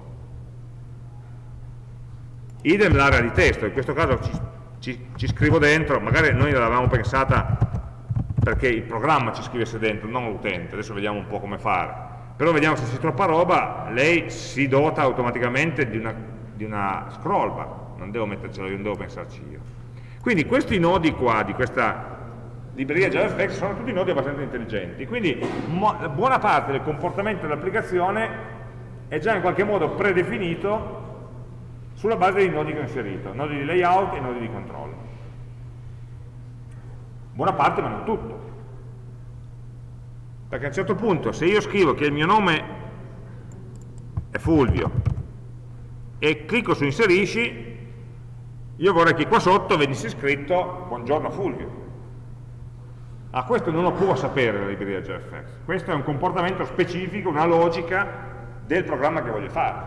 Idem l'area di testo, in questo caso ci, ci, ci scrivo dentro, magari noi l'avevamo pensata perché il programma ci scrivesse dentro, non l'utente, adesso vediamo un po' come fare però vediamo se c'è troppa roba, lei si dota automaticamente di una, di una scroll bar, non devo mettercelo io, non devo pensarci io. Quindi questi nodi qua di questa libreria JavaFX sono tutti nodi abbastanza intelligenti, quindi buona parte del comportamento dell'applicazione è già in qualche modo predefinito sulla base dei nodi che ho inserito, nodi di layout e nodi di controllo. Buona parte ma non tutto. Perché a un certo punto se io scrivo che il mio nome è Fulvio e clicco su inserisci, io vorrei che qua sotto venisse scritto buongiorno Fulvio Ah, questo non lo può sapere la libreria JFX, questo è un comportamento specifico, una logica del programma che voglio fare.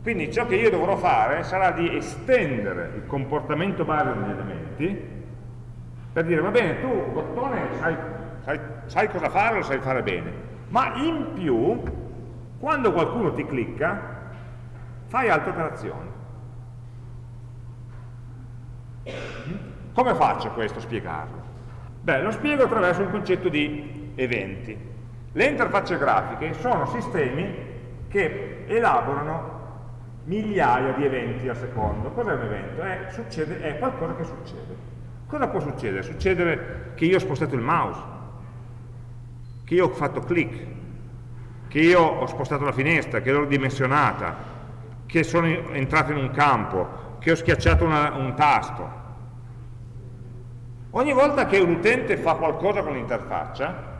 Quindi ciò che io dovrò fare sarà di estendere il comportamento base degli elementi per dire, va bene, tu bottone sai, sai, sai cosa fare, lo sai fare bene, ma in più, quando qualcuno ti clicca, fai altre operazioni. Come faccio questo a spiegarlo? Beh, lo spiego attraverso un concetto di eventi. Le interfacce grafiche sono sistemi che elaborano migliaia di eventi al secondo. Cos'è un evento? È, succede, è qualcosa che succede. Cosa può succedere? Succedere che io ho spostato il mouse, che io ho fatto click, che io ho spostato la finestra, che l'ho ridimensionata, che sono entrato in un campo, che ho schiacciato una, un tasto, Ogni volta che un utente fa qualcosa con l'interfaccia,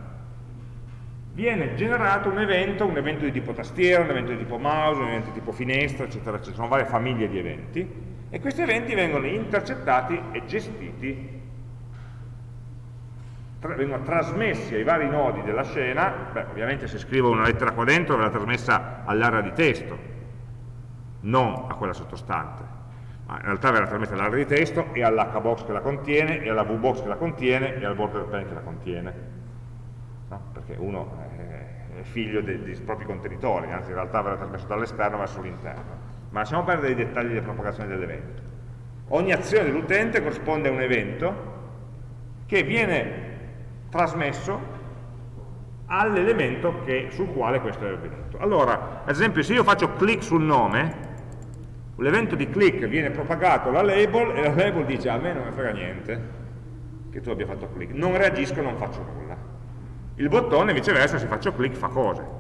viene generato un evento, un evento di tipo tastiera, un evento di tipo mouse, un evento di tipo finestra, eccetera, eccetera. Sono varie famiglie di eventi. E questi eventi vengono intercettati e gestiti vengono trasmessi ai vari nodi della scena, beh, ovviamente se scrivo una lettera qua dentro verrà trasmessa all'area di testo, non a quella sottostante ma in realtà verrà trasmessa all'area di testo e all'hbox che la contiene, e alla vbox che la contiene, e al border pen che la contiene. No? Perché uno è figlio dei, dei, propri contenitori, anzi in realtà verrà trasmesso dall'esterno verso l'interno. Ma lasciamo perdere i dettagli di propagazione dell'evento. Ogni azione dell'utente corrisponde a un evento che viene trasmesso all'elemento sul quale questo è avvenuto. Allora, ad esempio, se io faccio clic sul nome, l'evento di click viene propagato alla label e la label dice a me non mi frega niente che tu abbia fatto click, non reagisco, non faccio nulla. Il bottone viceversa se faccio click fa cose.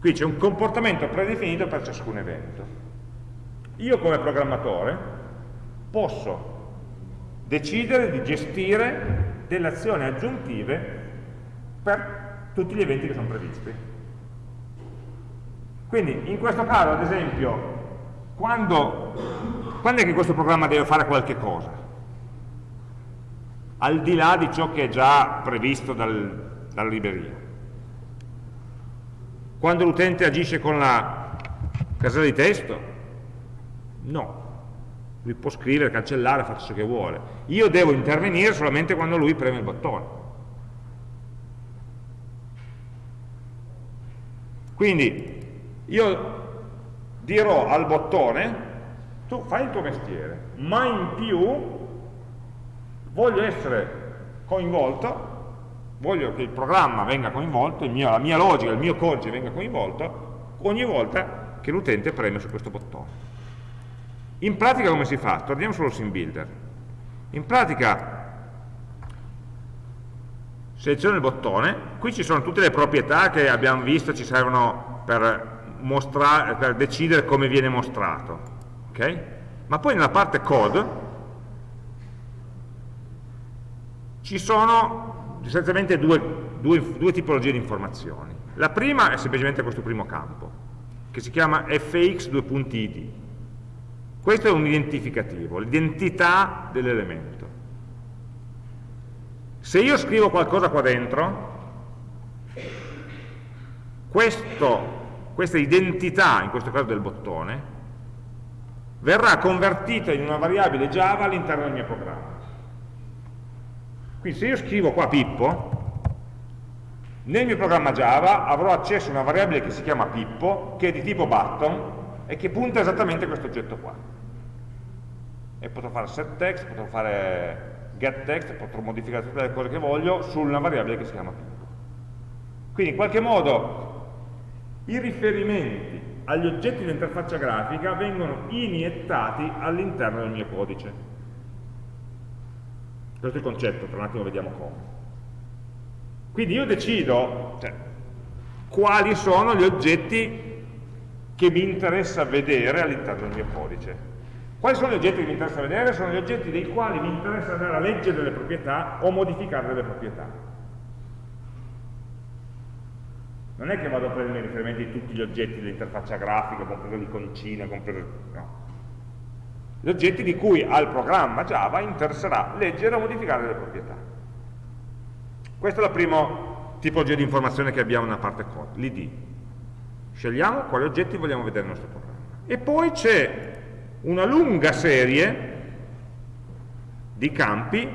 Qui c'è un comportamento predefinito per ciascun evento. Io come programmatore posso decidere di gestire delle azioni aggiuntive per tutti gli eventi che sono previsti. Quindi in questo caso, ad esempio, quando, quando è che questo programma deve fare qualche cosa? Al di là di ciò che è già previsto dal, dalla libreria. Quando l'utente agisce con la casella di testo? No. Lui può scrivere, cancellare, fare ciò che vuole. Io devo intervenire solamente quando lui preme il bottone. Quindi io dirò al bottone tu fai il tuo mestiere ma in più voglio essere coinvolto voglio che il programma venga coinvolto mio, la mia logica, il mio codice venga coinvolto ogni volta che l'utente preme su questo bottone in pratica come si fa? torniamo sullo sim builder in pratica seleziono il bottone qui ci sono tutte le proprietà che abbiamo visto ci servono per per decidere come viene mostrato. Okay? Ma poi nella parte code ci sono essenzialmente due, due, due tipologie di informazioni. La prima è semplicemente questo primo campo, che si chiama fx2.id. Questo è un identificativo, l'identità dell'elemento. Se io scrivo qualcosa qua dentro, questo questa identità, in questo caso del bottone, verrà convertita in una variabile Java all'interno del mio programma. Quindi se io scrivo qua Pippo, nel mio programma Java avrò accesso a una variabile che si chiama Pippo, che è di tipo button e che punta esattamente questo oggetto qua. E potrò fare set text, potrò fare get text, potrò modificare tutte le cose che voglio su una variabile che si chiama Pippo. Quindi in qualche modo i riferimenti agli oggetti dell'interfaccia grafica vengono iniettati all'interno del mio codice. Questo è il concetto, tra un attimo vediamo come. Quindi io decido cioè, quali sono gli oggetti che mi interessa vedere all'interno del mio codice. Quali sono gli oggetti che mi interessa vedere? Sono gli oggetti dei quali mi interessa andare a leggere delle proprietà o modificare delle proprietà. Non è che vado a prendere riferimenti di tutti gli oggetti dell'interfaccia grafica, compreso l'iconcina, compreso... no. Gli oggetti di cui al programma Java interesserà leggere o modificare delle proprietà. Questa è la prima tipologia di informazione che abbiamo nella parte code, l'id. Scegliamo quali oggetti vogliamo vedere nel nostro programma. E poi c'è una lunga serie di campi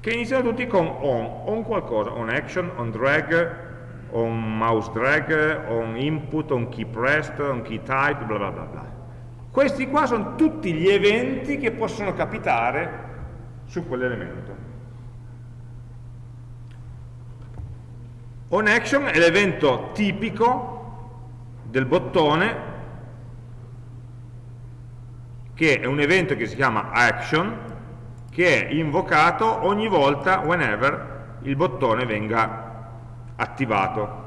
che iniziano tutti con on, on qualcosa, on action, on drag, on mouse drag, on input, on key pressed, on key type, bla bla bla bla. Questi qua sono tutti gli eventi che possono capitare su quell'elemento. On action è l'evento tipico del bottone che è un evento che si chiama action che è invocato ogni volta whenever il bottone venga attivato.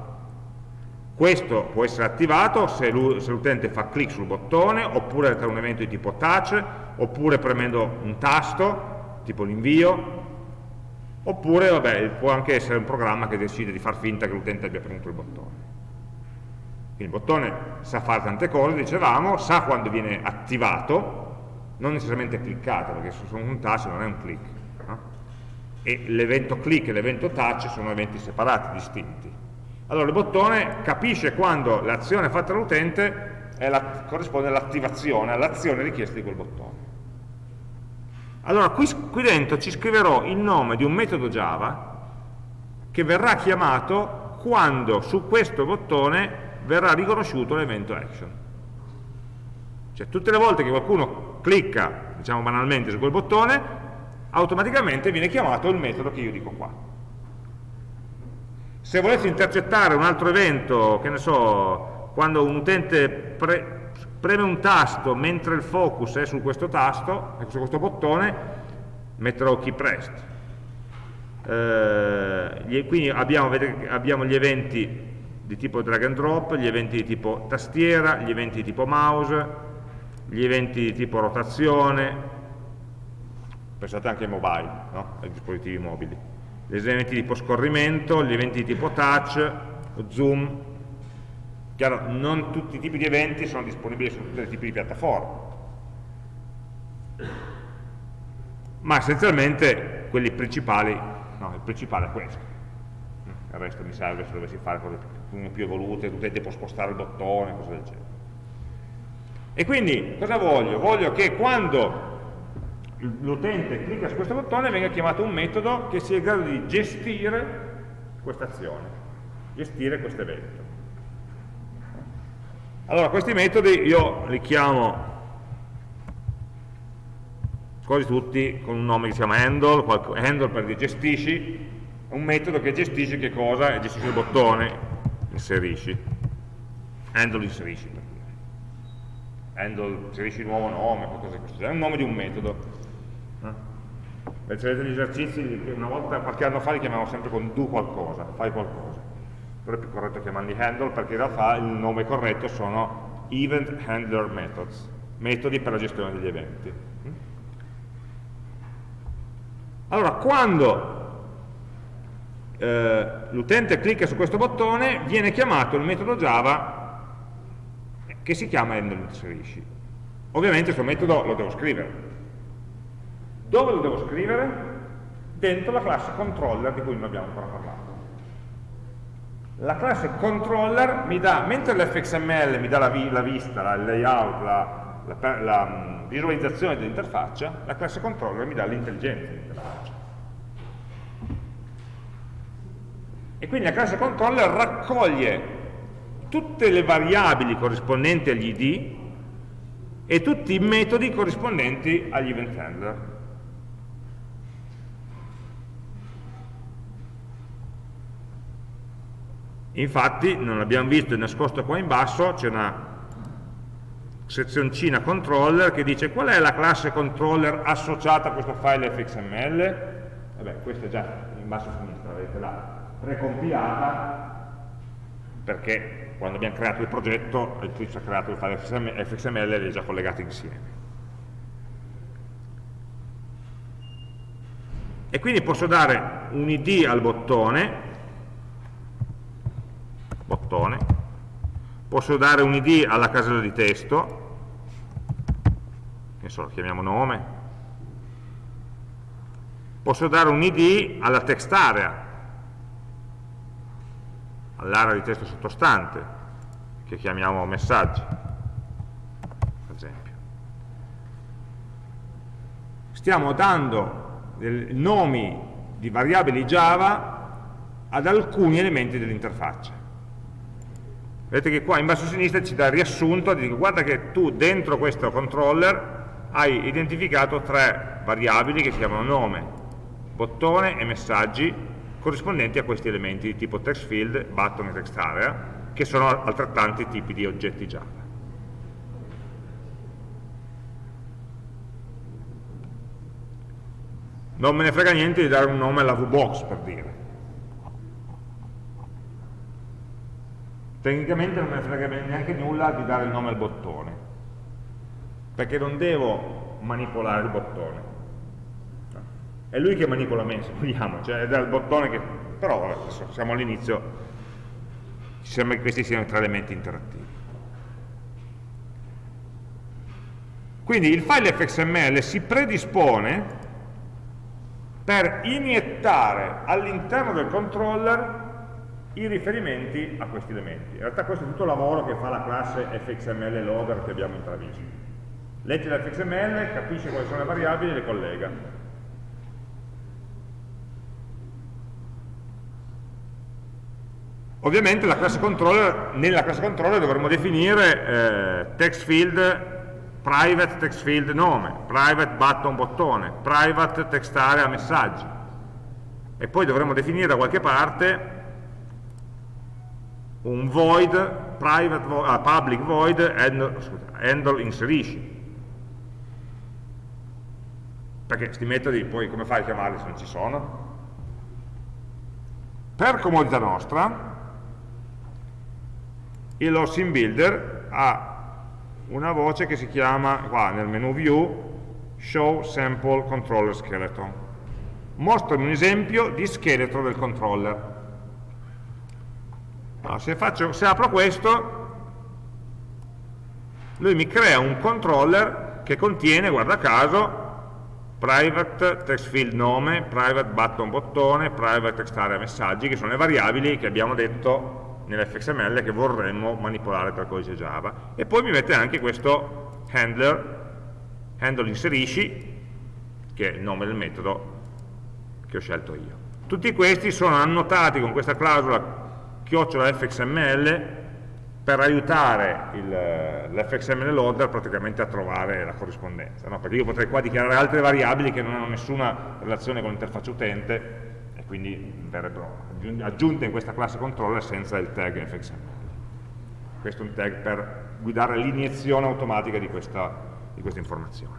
Questo può essere attivato se l'utente fa clic sul bottone oppure tra un evento di tipo touch oppure premendo un tasto tipo l'invio oppure vabbè, può anche essere un programma che decide di far finta che l'utente abbia premuto il bottone quindi il bottone sa fare tante cose, dicevamo, sa quando viene attivato non necessariamente cliccato, perché se sono un touch non è un click. No? E l'evento click e l'evento touch sono eventi separati, distinti. Allora il bottone capisce quando l'azione fatta dall'utente corrisponde all'attivazione, all'azione richiesta di quel bottone. Allora qui, qui dentro ci scriverò il nome di un metodo Java che verrà chiamato quando su questo bottone verrà riconosciuto l'evento action. Cioè tutte le volte che qualcuno clicca, diciamo banalmente, su quel bottone, automaticamente viene chiamato il metodo che io dico qua. Se volessi intercettare un altro evento, che ne so, quando un utente pre preme un tasto mentre il focus è su questo tasto, su questo bottone, metterò key pressed. Eh, quindi abbiamo, abbiamo gli eventi di tipo drag and drop, gli eventi di tipo tastiera, gli eventi di tipo mouse, gli eventi di tipo rotazione, pensate anche ai mobile, no? ai dispositivi mobili, gli eventi di tipo scorrimento, gli eventi di tipo touch, zoom, chiaro, non tutti i tipi di eventi sono disponibili su tutti i tipi di piattaforme, ma essenzialmente quelli principali, no, il principale è questo, il resto mi serve se dovessi fare cose più, più evolute, l'utente può spostare il bottone, cose del genere. E quindi cosa voglio? Voglio che quando l'utente clicca su questo bottone venga chiamato un metodo che sia in grado di gestire questa azione, gestire questo evento. Allora, questi metodi io li chiamo quasi tutti con un nome che si chiama handle, handle per dire gestisci, un metodo che gestisce che cosa? Gestisce il bottone, inserisci, handle inserisci handle, inserisci il nuovo nome, qualcosa di questo genere, è un nome di un metodo. Eh? Vedete gli esercizi, una volta, qualche anno fa li chiamavamo sempre con do qualcosa, fai qualcosa. Però è più corretto chiamarli handle perché in realtà il nome corretto sono event handler methods, metodi per la gestione degli eventi. Allora, quando eh, l'utente clicca su questo bottone, viene chiamato il metodo Java che si chiama handle inserisci. Ovviamente questo metodo lo devo scrivere. Dove lo devo scrivere? Dentro la classe controller di cui non abbiamo ancora parlato. La classe controller mi dà, mentre l'fxml mi dà la, vi, la vista, il layout, la, la, la um, visualizzazione dell'interfaccia, la classe controller mi dà l'intelligenza dell'interfaccia. E quindi la classe controller raccoglie tutte le variabili corrispondenti agli id e tutti i metodi corrispondenti agli event handler. Infatti, non l'abbiamo visto, è nascosto qua in basso, c'è una sezioncina controller che dice qual è la classe controller associata a questo file fxml vabbè questa è già in basso a sinistra avete la precompilata. Perché quando abbiamo creato il progetto Eclipse ha creato il file fxml e li ha già collegati insieme. E quindi posso dare un id al bottone bottone posso dare un id alla casella di testo che so, chiamiamo nome posso dare un id alla text area all'area di testo sottostante che chiamiamo messaggi per esempio. Stiamo dando nomi di variabili Java ad alcuni elementi dell'interfaccia. Vedete che qua in basso a sinistra ci dà il riassunto dico guarda che tu dentro questo controller hai identificato tre variabili che si chiamano nome, bottone e messaggi corrispondenti a questi elementi di tipo text field, button e text area che sono altrettanti tipi di oggetti Java. Non me ne frega niente di dare un nome alla VBox per dire. Tecnicamente non me ne frega neanche nulla di dare il nome al bottone perché non devo manipolare il bottone è lui che manipola me se vogliamo cioè è dal bottone che però adesso siamo all'inizio ci sembra che questi siano tre elementi interattivi quindi il file fxml si predispone per iniettare all'interno del controller i riferimenti a questi elementi. In realtà questo è tutto il lavoro che fa la classe fxml loader che abbiamo intravisto legge l'fxml, capisce quali sono le variabili e le collega. Ovviamente nella classe controller dovremo definire eh, text field private text field nome, private button bottone, private text area messaggi e poi dovremo definire da qualche parte un void, private, uh, public void handle, handle inserisci perché questi metodi poi come fai a chiamarli se non ci sono? Per comodità nostra, il Scene Builder ha una voce che si chiama, qua nel menu View, Show Sample Controller Skeleton. Mostrami un esempio di scheletro del controller. Allora, se, faccio, se apro questo, lui mi crea un controller che contiene, guarda caso, private text field nome, private button bottone, private text area messaggi, che sono le variabili che abbiamo detto nell'fxml che vorremmo manipolare tra codice Java. E poi mi mette anche questo handler, handle inserisci, che è il nome del metodo che ho scelto io. Tutti questi sono annotati con questa clausola chiocciola fxml per aiutare l'fxml loader praticamente a trovare la corrispondenza, no? perché io potrei qua dichiarare altre variabili che non hanno nessuna relazione con l'interfaccia utente quindi verrebbero aggiunte in questa classe controller senza il tag fxml. Questo è un tag per guidare l'iniezione automatica di, questa, di queste informazioni.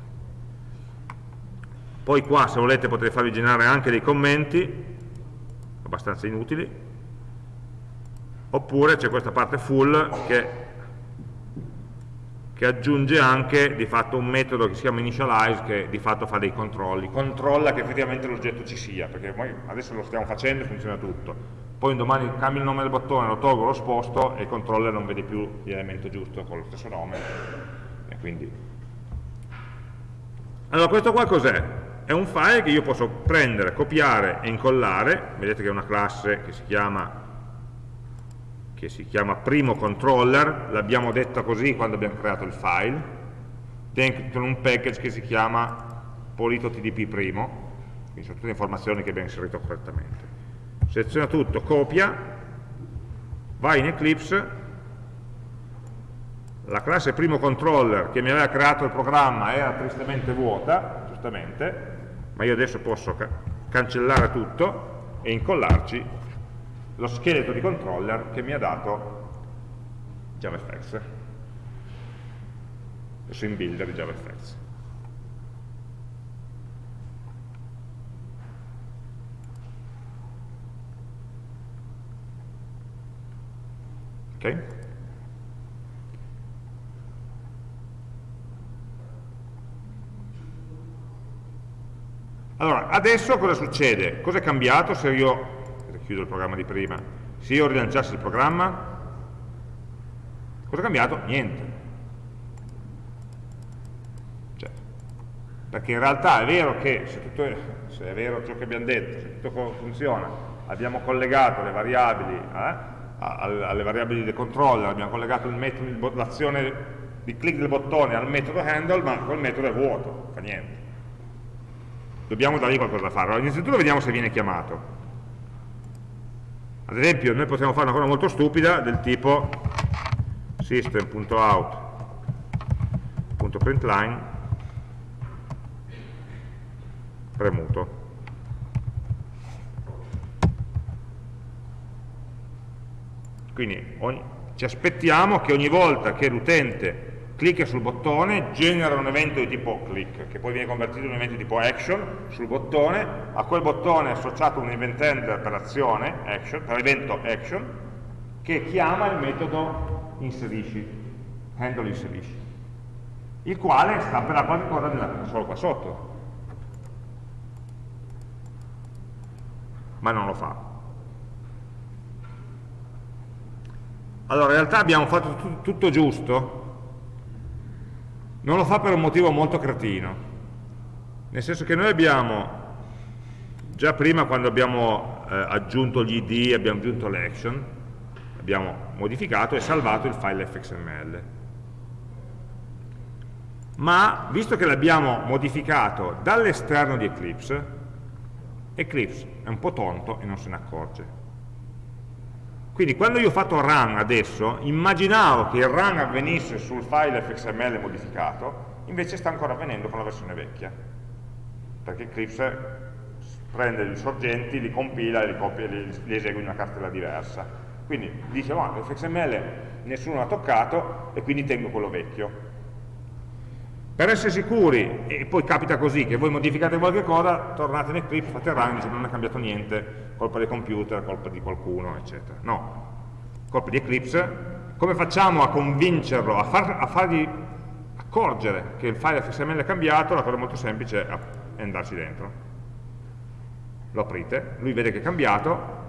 Poi qua se volete potete farvi generare anche dei commenti, abbastanza inutili, oppure c'è questa parte full che, che, aggiunge anche di fatto un metodo che si chiama initialize che di fatto fa dei controlli, controlla che effettivamente l'oggetto ci sia, perché noi adesso lo stiamo facendo e funziona tutto, poi un domani cambio il nome del bottone, lo tolgo, lo sposto e il controller non vede più l'elemento giusto con lo stesso nome. E quindi allora questo qua cos'è? è un file che io posso prendere, copiare e incollare. Vedete che è una classe che si chiama che si chiama primo controller, l'abbiamo detta così quando abbiamo creato il file, dentro un package che si chiama polito.tdp primo, quindi sono tutte informazioni che abbiamo inserito correttamente. Seleziona tutto, copia, vai in Eclipse, la classe primo controller che mi aveva creato il programma era tristemente vuota, giustamente, ma io adesso posso ca cancellare tutto e incollarci lo scheletro di controller che mi ha dato JavaFX, il sim builder di JavaFX. Ok? Allora, adesso cosa succede? Cosa è cambiato se io, chiudo il programma di prima, se io rilanciassi il programma? Cosa è cambiato? Niente. Cioè, perché in realtà è vero che, se, tutto è, se è vero ciò che abbiamo detto, se tutto funziona, abbiamo collegato le variabili eh, alle variabili del controller, abbiamo collegato l'azione di click del bottone al metodo handle, ma quel metodo è vuoto, fa niente dobbiamo dargli qualcosa da fare. Allora, innanzitutto vediamo se viene chiamato. Ad esempio, noi possiamo fare una cosa molto stupida del tipo system.out.println premuto. Quindi ogni, ci aspettiamo che ogni volta che l'utente clicca sul bottone, genera un evento di tipo click, che poi viene convertito in un evento di tipo action sul bottone, a quel bottone è associato un event handler per azione, action, per evento action, che chiama il metodo inserisci, handle inserisci, il quale sta per la qualche cosa nella console qua sotto, ma non lo fa. Allora, in realtà abbiamo fatto tutto giusto, non lo fa per un motivo molto cretino, nel senso che noi abbiamo, già prima quando abbiamo eh, aggiunto gli id, abbiamo aggiunto l'action, abbiamo modificato e salvato il file fxml. Ma, visto che l'abbiamo modificato dall'esterno di Eclipse, Eclipse è un po' tonto e non se ne accorge. Quindi quando io ho fatto run adesso, immaginavo che il run avvenisse sul file fxml modificato, invece sta ancora avvenendo con la versione vecchia. Perché Eclipse prende gli sorgenti, li compila e li, copia, li, li esegue in una cartella diversa. Quindi dice, oh, l'fxml nessuno l'ha toccato e quindi tengo quello vecchio. Per essere sicuri, e poi capita così, che voi modificate qualche cosa, tornate in Eclipse, fate run, dice non è cambiato niente, colpa del computer, colpa di qualcuno, eccetera. No, colpa di Eclipse. Come facciamo a convincerlo, a, far, a fargli accorgere che il file XML è cambiato? La cosa molto semplice è andarci dentro. Lo aprite, lui vede che è cambiato,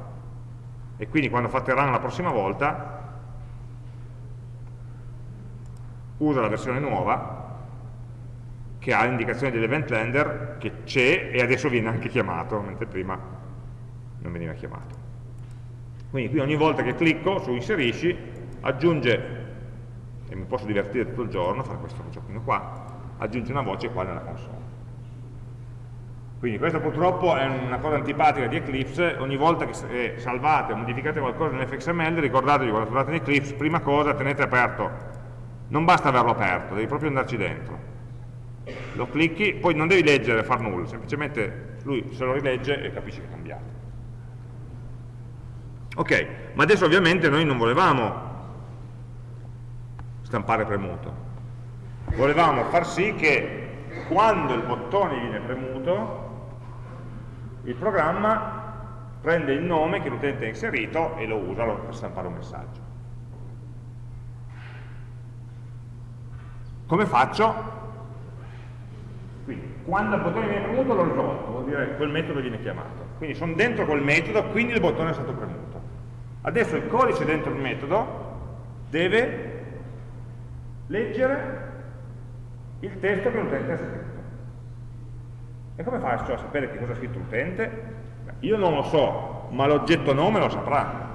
e quindi quando fate run la prossima volta, usa la versione nuova che ha l'indicazione dell'event lender che c'è e adesso viene anche chiamato, mentre prima non veniva chiamato. Quindi qui ogni volta che clicco su inserisci, aggiunge, e mi posso divertire tutto il giorno, fare questo giochino qua, aggiunge una voce qua nella console. Quindi questo purtroppo è una cosa antipatica di Eclipse, ogni volta che salvate o modificate qualcosa nell'fxml, ricordatevi quando trovate in Eclipse, prima cosa tenete aperto, non basta averlo aperto, devi proprio andarci dentro lo clicchi, poi non devi leggere, far nulla, semplicemente lui se lo rilegge e capisce che è cambiato. Ok, ma adesso ovviamente noi non volevamo stampare premuto, volevamo far sì che quando il bottone viene premuto, il programma prende il nome che l'utente ha inserito e lo usa per stampare un messaggio. Come faccio? Quando il bottone viene premuto l'ho risolto, vuol dire quel metodo viene chiamato. Quindi sono dentro quel metodo, quindi il bottone è stato premuto. Adesso il codice dentro il metodo deve leggere il testo che l'utente ha scritto. E come faccio a sapere che cosa ha scritto l'utente? Io non lo so, ma l'oggetto nome lo saprà.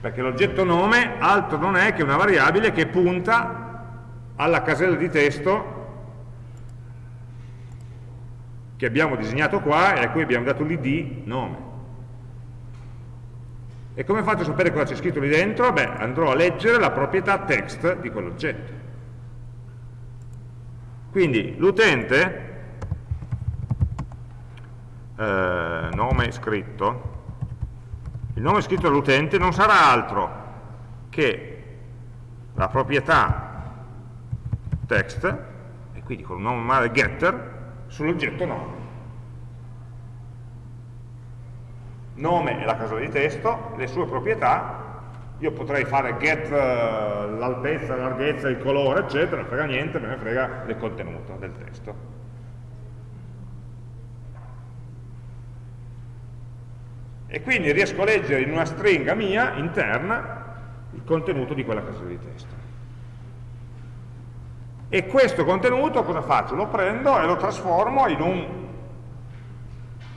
Perché l'oggetto nome altro non è che una variabile che punta alla casella di testo che abbiamo disegnato qua e a cui abbiamo dato l'id nome. E come faccio a sapere cosa c'è scritto lì dentro? Beh, andrò a leggere la proprietà text di quell'oggetto. Quindi l'utente, eh, nome scritto, il nome scritto dall'utente non sarà altro che la proprietà text, e quindi con un nome normale getter, sull'oggetto nome. Nome è la casella di testo, le sue proprietà, io potrei fare get uh, l'altezza, la larghezza, il colore, eccetera, non frega niente, me ne frega del contenuto del testo. e quindi riesco a leggere in una stringa mia interna il contenuto di quella casella di testo. E questo contenuto cosa faccio? Lo prendo e lo trasformo in un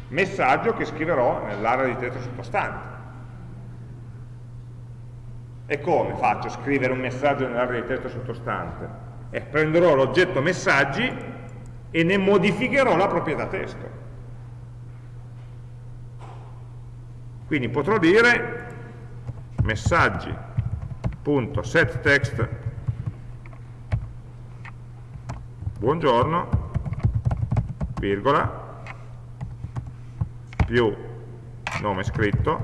messaggio che scriverò nell'area di testo sottostante. E come faccio a scrivere un messaggio nell'area di testo sottostante? E prenderò l'oggetto messaggi e ne modificherò la proprietà testo. Quindi potrò dire messaggi.setText buongiorno, virgola, più nome scritto,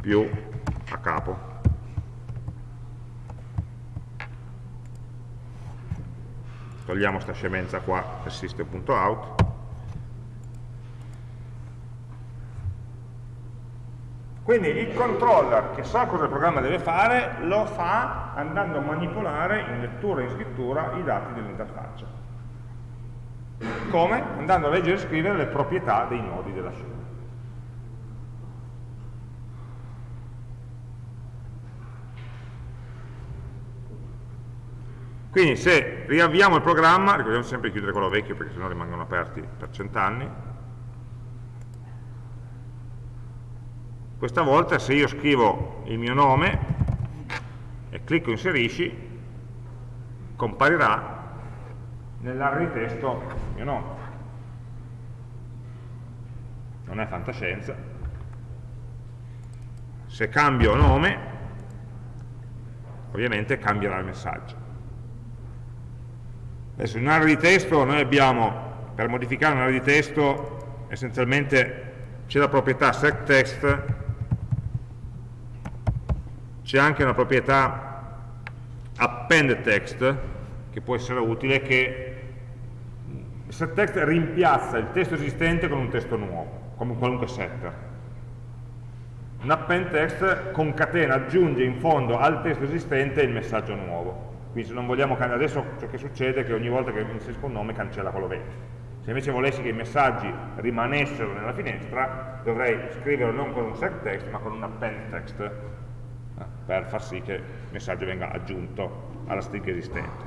più a capo. Togliamo questa scemenza qua system.out Quindi il controller che sa cosa il programma deve fare, lo fa andando a manipolare in lettura e in scrittura i dati dell'interfaccia. Come? Andando a leggere e scrivere le proprietà dei nodi della scena. Quindi se riavviamo il programma, ricordiamo sempre di chiudere quello vecchio perché sennò rimangono aperti per cent'anni, Questa volta se io scrivo il mio nome e clicco inserisci, comparirà nell'area di testo mio nome. Non è fantascienza. Se cambio nome, ovviamente cambierà il messaggio. Adesso in un'area di testo noi abbiamo, per modificare un'area di testo, essenzialmente c'è la proprietà setText c'è anche una proprietà append text che può essere utile che setText rimpiazza il testo esistente con un testo nuovo, come qualunque setter. Un append text concatena, aggiunge in fondo al testo esistente il messaggio nuovo. Quindi se non vogliamo cambiare, adesso ciò che succede è che ogni volta che inserisco un nome cancella quello vecchio. Se invece volessi che i messaggi rimanessero nella finestra, dovrei scriverlo non con un setText, ma con un append text per far sì che il messaggio venga aggiunto alla stringa esistente.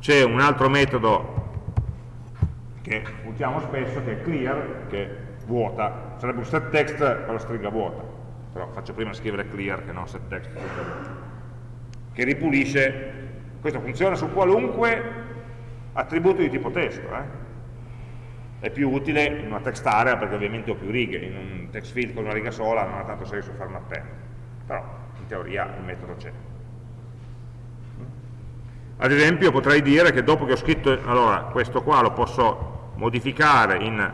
C'è un altro metodo che usiamo spesso che è clear, che vuota, sarebbe un set text con la stringa vuota, però faccio prima scrivere clear che non set text, che ripulisce, questo funziona su qualunque attributo di tipo testo, eh? è più utile in una text area perché ovviamente ho più righe, in un text field con una riga sola non ha tanto senso fare un append, però in teoria il metodo c'è. Ad esempio potrei dire che dopo che ho scritto, allora questo qua lo posso modificare in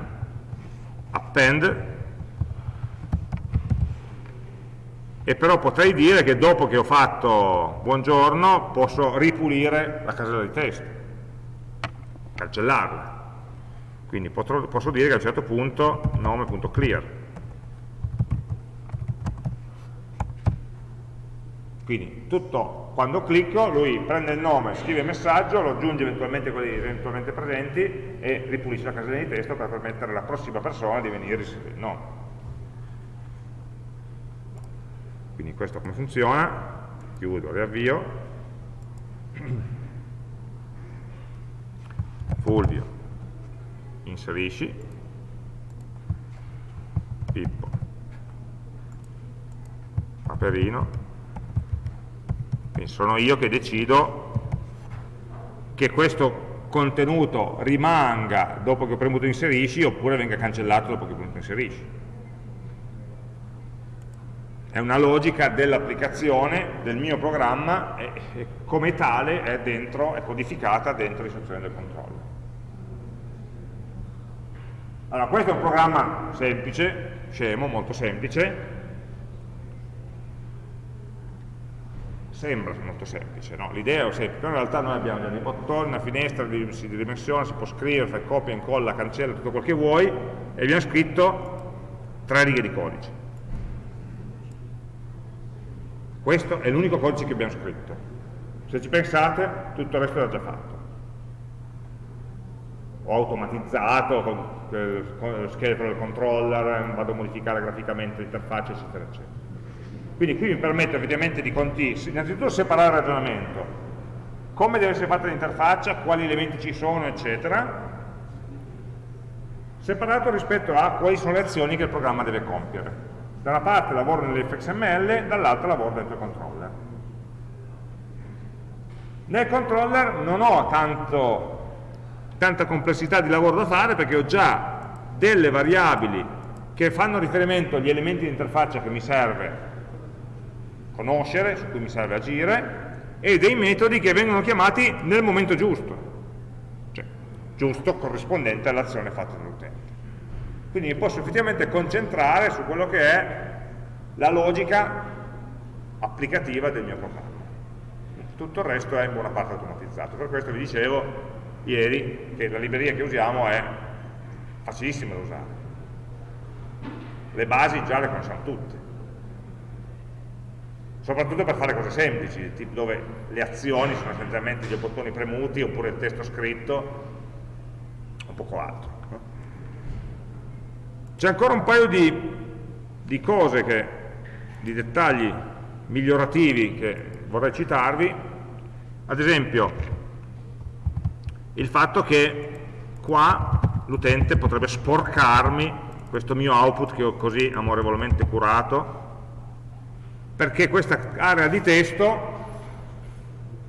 append, e però potrei dire che dopo che ho fatto buongiorno posso ripulire la casella di testo, cancellarla. Quindi posso dire che a un certo punto nome.clear Quindi tutto, quando clicco, lui prende il nome, scrive il messaggio, lo aggiunge eventualmente quelli eventualmente presenti e ripulisce la casella di testo per permettere alla prossima persona di venire a scrivere il nome. Quindi questo come funziona, chiudo, riavvio, Fulvio, inserisci, Pippo, Paperino, quindi sono io che decido che questo contenuto rimanga dopo che ho premuto inserisci oppure venga cancellato dopo che ho premuto inserisci. È una logica dell'applicazione del mio programma e, e come tale è, dentro, è codificata dentro l'istruzione del controllo. Allora, questo è un programma semplice, scemo, molto semplice, sembra molto semplice, no? l'idea è semplice, però in realtà noi abbiamo dei bottoni, una finestra di, di dimensione, si può scrivere, fai copia, incolla, cancella, tutto quel che vuoi, e abbiamo scritto tre righe di codice. Questo è l'unico codice che abbiamo scritto. Se ci pensate, tutto il resto era già fatto. Ho automatizzato con, lo scheletro del controller, vado a modificare graficamente l'interfaccia, eccetera, eccetera. Quindi qui mi permette ovviamente di conti, innanzitutto separare il ragionamento, come deve essere fatta l'interfaccia, quali elementi ci sono, eccetera, separato rispetto a quali sono le azioni che il programma deve compiere. Da una parte lavoro nell'fxml, dall'altra lavoro dentro il controller. Nel controller non ho tanto, tanta complessità di lavoro da fare perché ho già delle variabili che fanno riferimento agli elementi di interfaccia che mi serve conoscere, su cui mi serve agire, e dei metodi che vengono chiamati nel momento giusto, cioè giusto corrispondente all'azione fatta dall'utente. Quindi mi posso effettivamente concentrare su quello che è la logica applicativa del mio programma. Tutto il resto è in buona parte automatizzato. Per questo vi dicevo ieri che la libreria che usiamo è facilissima da usare. Le basi già le conosciamo tutte soprattutto per fare cose semplici, tipo dove le azioni sono essenzialmente dei bottoni premuti oppure il testo scritto, o poco altro. C'è ancora un paio di, di cose, che, di dettagli migliorativi che vorrei citarvi, ad esempio il fatto che qua l'utente potrebbe sporcarmi questo mio output che ho così amorevolmente curato perché questa area di testo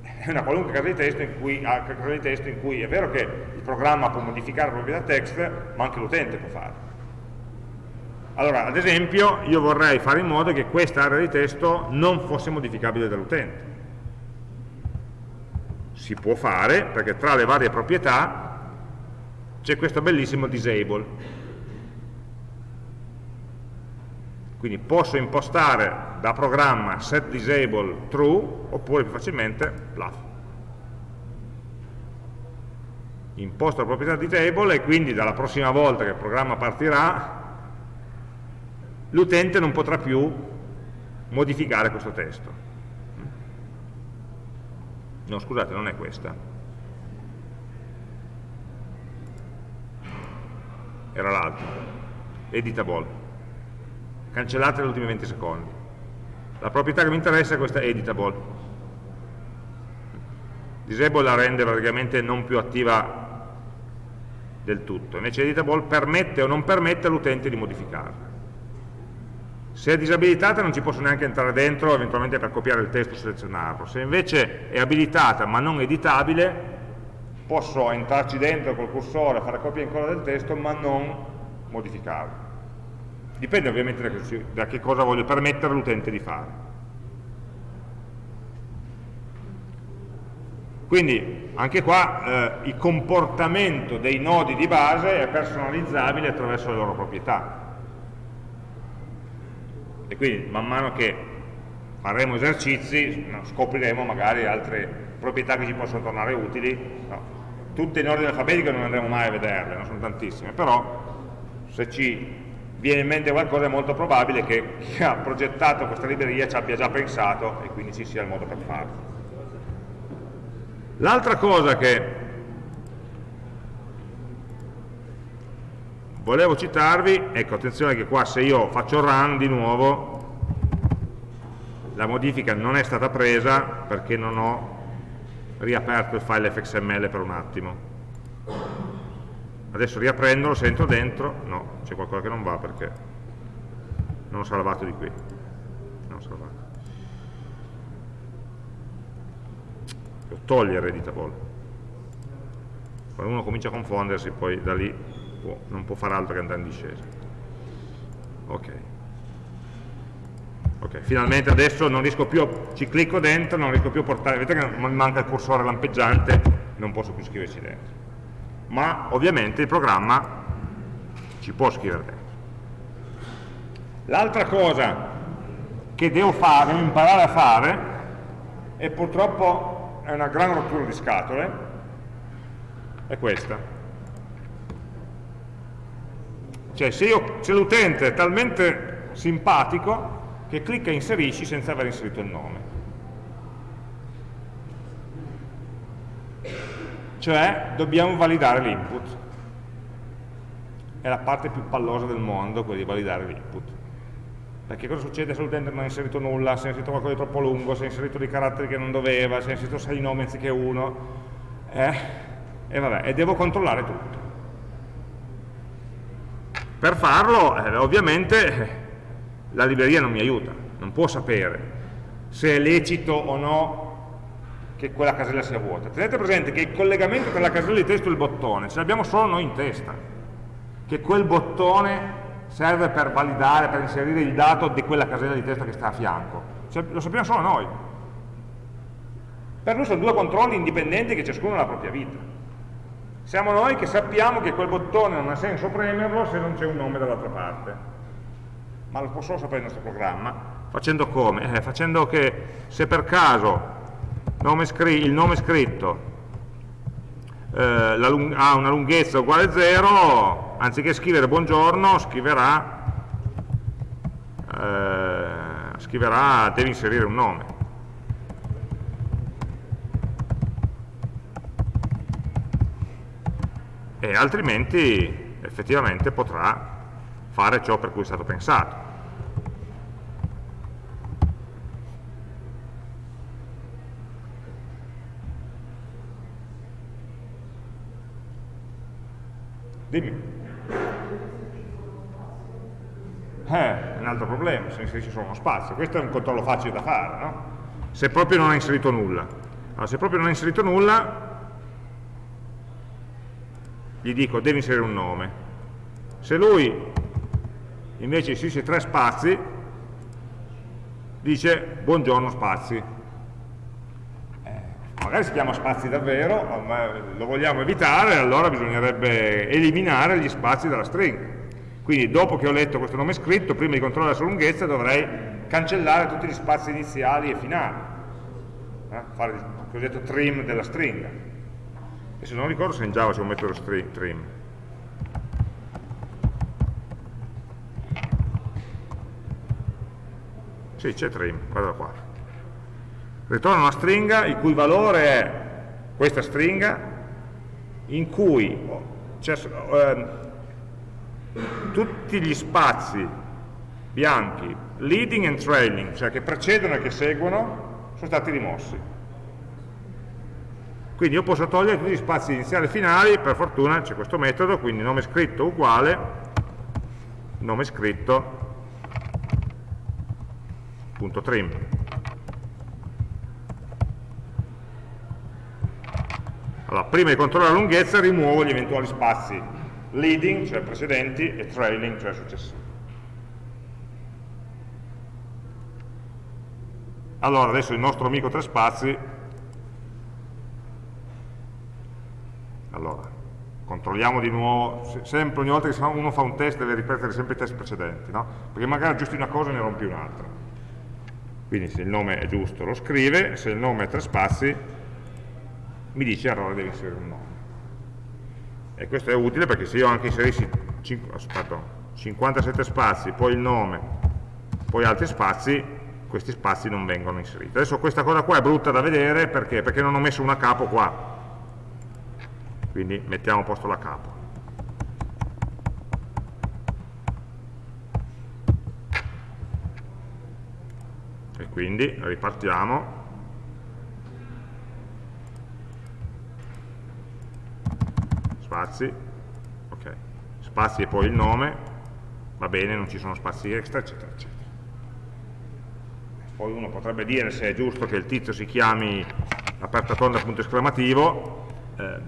è una qualunque casa di testo in cui, casa di testo in cui è vero che il programma può modificare la proprietà text, ma anche l'utente può farlo. Allora, ad esempio, io vorrei fare in modo che questa area di testo non fosse modificabile dall'utente. Si può fare, perché tra le varie proprietà c'è questo bellissimo disable Quindi posso impostare da programma set disable true oppure più facilmente bluff. Imposto la proprietà di table e quindi dalla prossima volta che il programma partirà l'utente non potrà più modificare questo testo. No, scusate, non è questa. Era l'altra. Editable cancellate negli ultimi 20 secondi. La proprietà che mi interessa è questa editable. Disable la rende praticamente non più attiva del tutto, invece editable permette o non permette all'utente di modificarla. Se è disabilitata non ci posso neanche entrare dentro eventualmente per copiare il testo e selezionarlo. Se invece è abilitata ma non editabile, posso entrarci dentro col cursore, fare copia e incolla del testo ma non modificarlo. Dipende ovviamente da, da che cosa voglio permettere all'utente di fare. Quindi anche qua eh, il comportamento dei nodi di base è personalizzabile attraverso le loro proprietà. E quindi man mano che faremo esercizi scopriremo magari altre proprietà che ci possono tornare utili. No, tutte in ordine alfabetico non andremo mai a vederle, non sono tantissime, però se ci viene in mente qualcosa è molto probabile che chi ha progettato questa libreria ci abbia già pensato e quindi ci sia il modo per farlo. L'altra cosa che volevo citarvi, ecco attenzione che qua se io faccio run di nuovo la modifica non è stata presa perché non ho riaperto il file fxml per un attimo adesso riaprendolo se entro dentro. No, c'è qualcosa che non va perché non ho salvato di qui. Non ho salvato. Devo togliere editable quando uno comincia a confondersi poi da lì può, non può fare altro che andare in discesa. Ok. Ok, finalmente adesso non riesco più, ci clicco dentro, non riesco più a portare, vedete che manca il cursore lampeggiante, non posso più scriverci dentro ma ovviamente il programma ci può scrivere dentro. L'altra cosa che devo fare, devo imparare a fare, e purtroppo è una gran rottura di scatole, è questa. Cioè se, l'utente è talmente simpatico che clicca inserisci senza aver inserito il nome. Cioè dobbiamo validare l'input. È la parte più pallosa del mondo, quella di validare l'input. Perché cosa succede se l'utente non ha inserito nulla, se ha inserito qualcosa di troppo lungo, se ha inserito dei caratteri che non doveva, se ha inserito sei nomi anziché uno, eh? e vabbè, e devo controllare tutto. Per farlo, eh, ovviamente, la libreria non mi aiuta, non può sapere se è lecito o no che quella casella sia vuota. Tenete presente che il collegamento tra la casella di testo e il bottone ce l'abbiamo solo noi in testa, che quel bottone serve per validare, per inserire il dato di quella casella di testo che sta a fianco. Cioè, lo sappiamo solo noi. Per noi sono due controlli indipendenti che ciascuno ha la propria vita. Siamo noi che sappiamo che quel bottone non ha senso premerlo se non c'è un nome dall'altra parte. Ma lo può solo sapere il nostro programma. Facendo come? Eh, facendo che se per caso nome il nome scritto eh, ha una lunghezza uguale a 0, anziché scrivere buongiorno, scriverà, eh, scriverà devi inserire un nome. E altrimenti effettivamente potrà fare ciò per cui è stato pensato. Dimmi. Eh, è un altro problema, se inserisce solo uno spazio. Questo è un controllo facile da fare, no? Se proprio non ha inserito nulla. Allora, se proprio non ha inserito nulla, gli dico devi inserire un nome. Se lui invece inserisce tre spazi, dice buongiorno spazi magari si chiama spazi davvero, ma lo vogliamo evitare, allora bisognerebbe eliminare gli spazi dalla stringa. Quindi dopo che ho letto questo nome scritto, prima di controllare la sua lunghezza, dovrei cancellare tutti gli spazi iniziali e finali, eh? fare il cosiddetto trim della stringa. E se non ricordo se in Java c'è un metodo trim. Sì, c'è trim, guarda qua ritorna una stringa il cui valore è questa stringa in cui cioè, eh, tutti gli spazi bianchi leading and trailing, cioè che precedono e che seguono, sono stati rimossi. Quindi io posso togliere tutti gli spazi iniziali e finali, per fortuna c'è questo metodo, quindi nome scritto uguale, nome scritto, punto trim. Allora, prima di controllare la lunghezza rimuovo gli eventuali spazi leading, cioè precedenti, e trailing, cioè successivi. Allora, adesso il nostro amico tre spazi, allora, controlliamo di nuovo, sempre ogni volta che uno fa un test deve ripetere sempre i test precedenti, no? Perché magari aggiusti una cosa e ne rompi un'altra. Quindi se il nome è giusto lo scrive, se il nome è tre spazi mi dice errore devi inserire un nome. E questo è utile perché se io anche inserissi 5, aspetta, 57 spazi, poi il nome, poi altri spazi, questi spazi non vengono inseriti. Adesso questa cosa qua è brutta da vedere perché, perché non ho messo una capo qua. Quindi mettiamo a posto la capo. E quindi ripartiamo spazi, ok, spazi e poi il nome, va bene, non ci sono spazi extra, eccetera, eccetera. Poi uno potrebbe dire se è giusto che il tizio si chiami aperta tonda punto esclamativo, eh,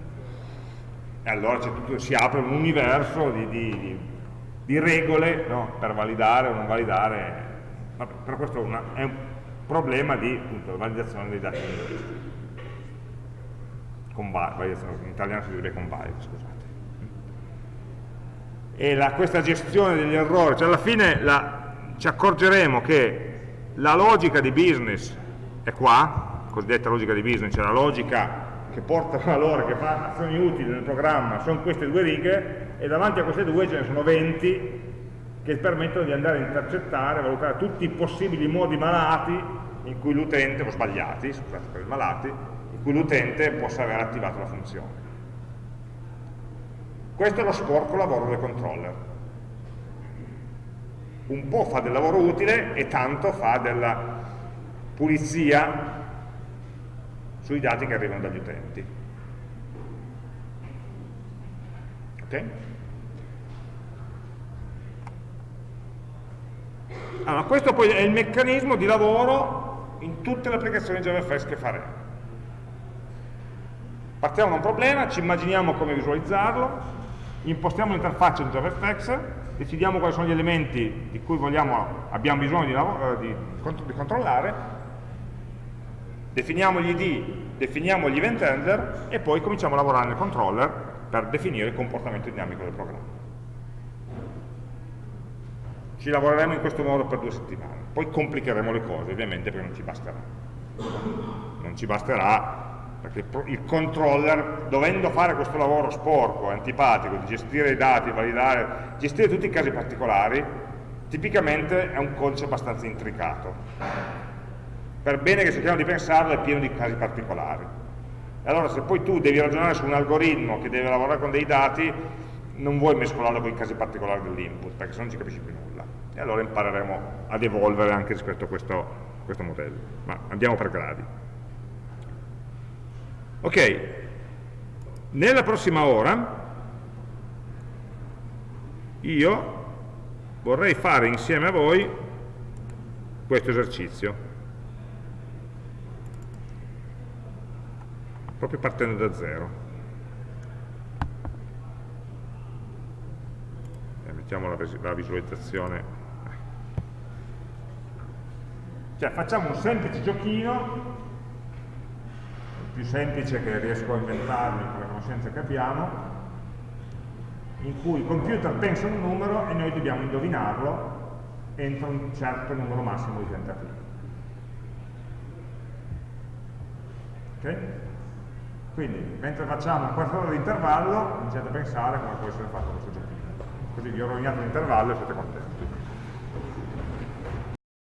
e allora tutto, si apre un universo di, di, di, regole no? per validare o non validare, Vabbè, però questo è, una, è un problema di appunto, validazione dei dati in italiano si direbbe convalide, scusate. e la, questa gestione degli errori, cioè alla fine la, ci accorgeremo che la logica di business è qua, cosiddetta logica di business, cioè la logica che porta valore, che fa azioni utili nel programma, sono queste due righe e davanti a queste due ce ne sono 20 che permettono di andare a intercettare, valutare tutti i possibili modi malati in cui l'utente, o sbagliati, scusate per i malati, cui l'utente possa aver attivato la funzione. Questo è lo sporco lavoro del controller. Un po' fa del lavoro utile e tanto fa della pulizia sui dati che arrivano dagli utenti. Ok? Allora, questo poi è il meccanismo di lavoro in tutte le applicazioni JavaFX che faremo. Partiamo da un problema, ci immaginiamo come visualizzarlo, impostiamo l'interfaccia di JavaFX, decidiamo quali sono gli elementi di cui vogliamo, abbiamo bisogno di, di, di controllare, definiamo gli ID, definiamo gli event handler e poi cominciamo a lavorare nel controller per definire il comportamento dinamico del programma. Ci lavoreremo in questo modo per due settimane, poi complicheremo le cose ovviamente perché non ci basterà. Non ci basterà perché il controller, dovendo fare questo lavoro sporco, antipatico, di gestire i dati, validare, gestire tutti i casi particolari, tipicamente è un codice abbastanza intricato. Per bene che cerchiamo di pensarlo è pieno di casi particolari. E allora se poi tu devi ragionare su un algoritmo che deve lavorare con dei dati, non vuoi mescolarlo con i casi particolari dell'input, perché se no non ci capisci più nulla. E allora impareremo ad evolvere anche rispetto a questo, questo modello. Ma andiamo per gradi. Ok, nella prossima ora io vorrei fare insieme a voi questo esercizio, proprio partendo da zero. E mettiamo la visualizzazione. Cioè facciamo un semplice giochino più semplice che riesco a inventarmi con le conoscenze che abbiamo, in cui il computer pensa un numero e noi dobbiamo indovinarlo entro un certo numero massimo di tentativi. Ok? Quindi, mentre facciamo un quarto d'ora di intervallo, iniziate a pensare come può essere fatto questo giochino. Così vi ho rovinato l'intervallo e siete contenti.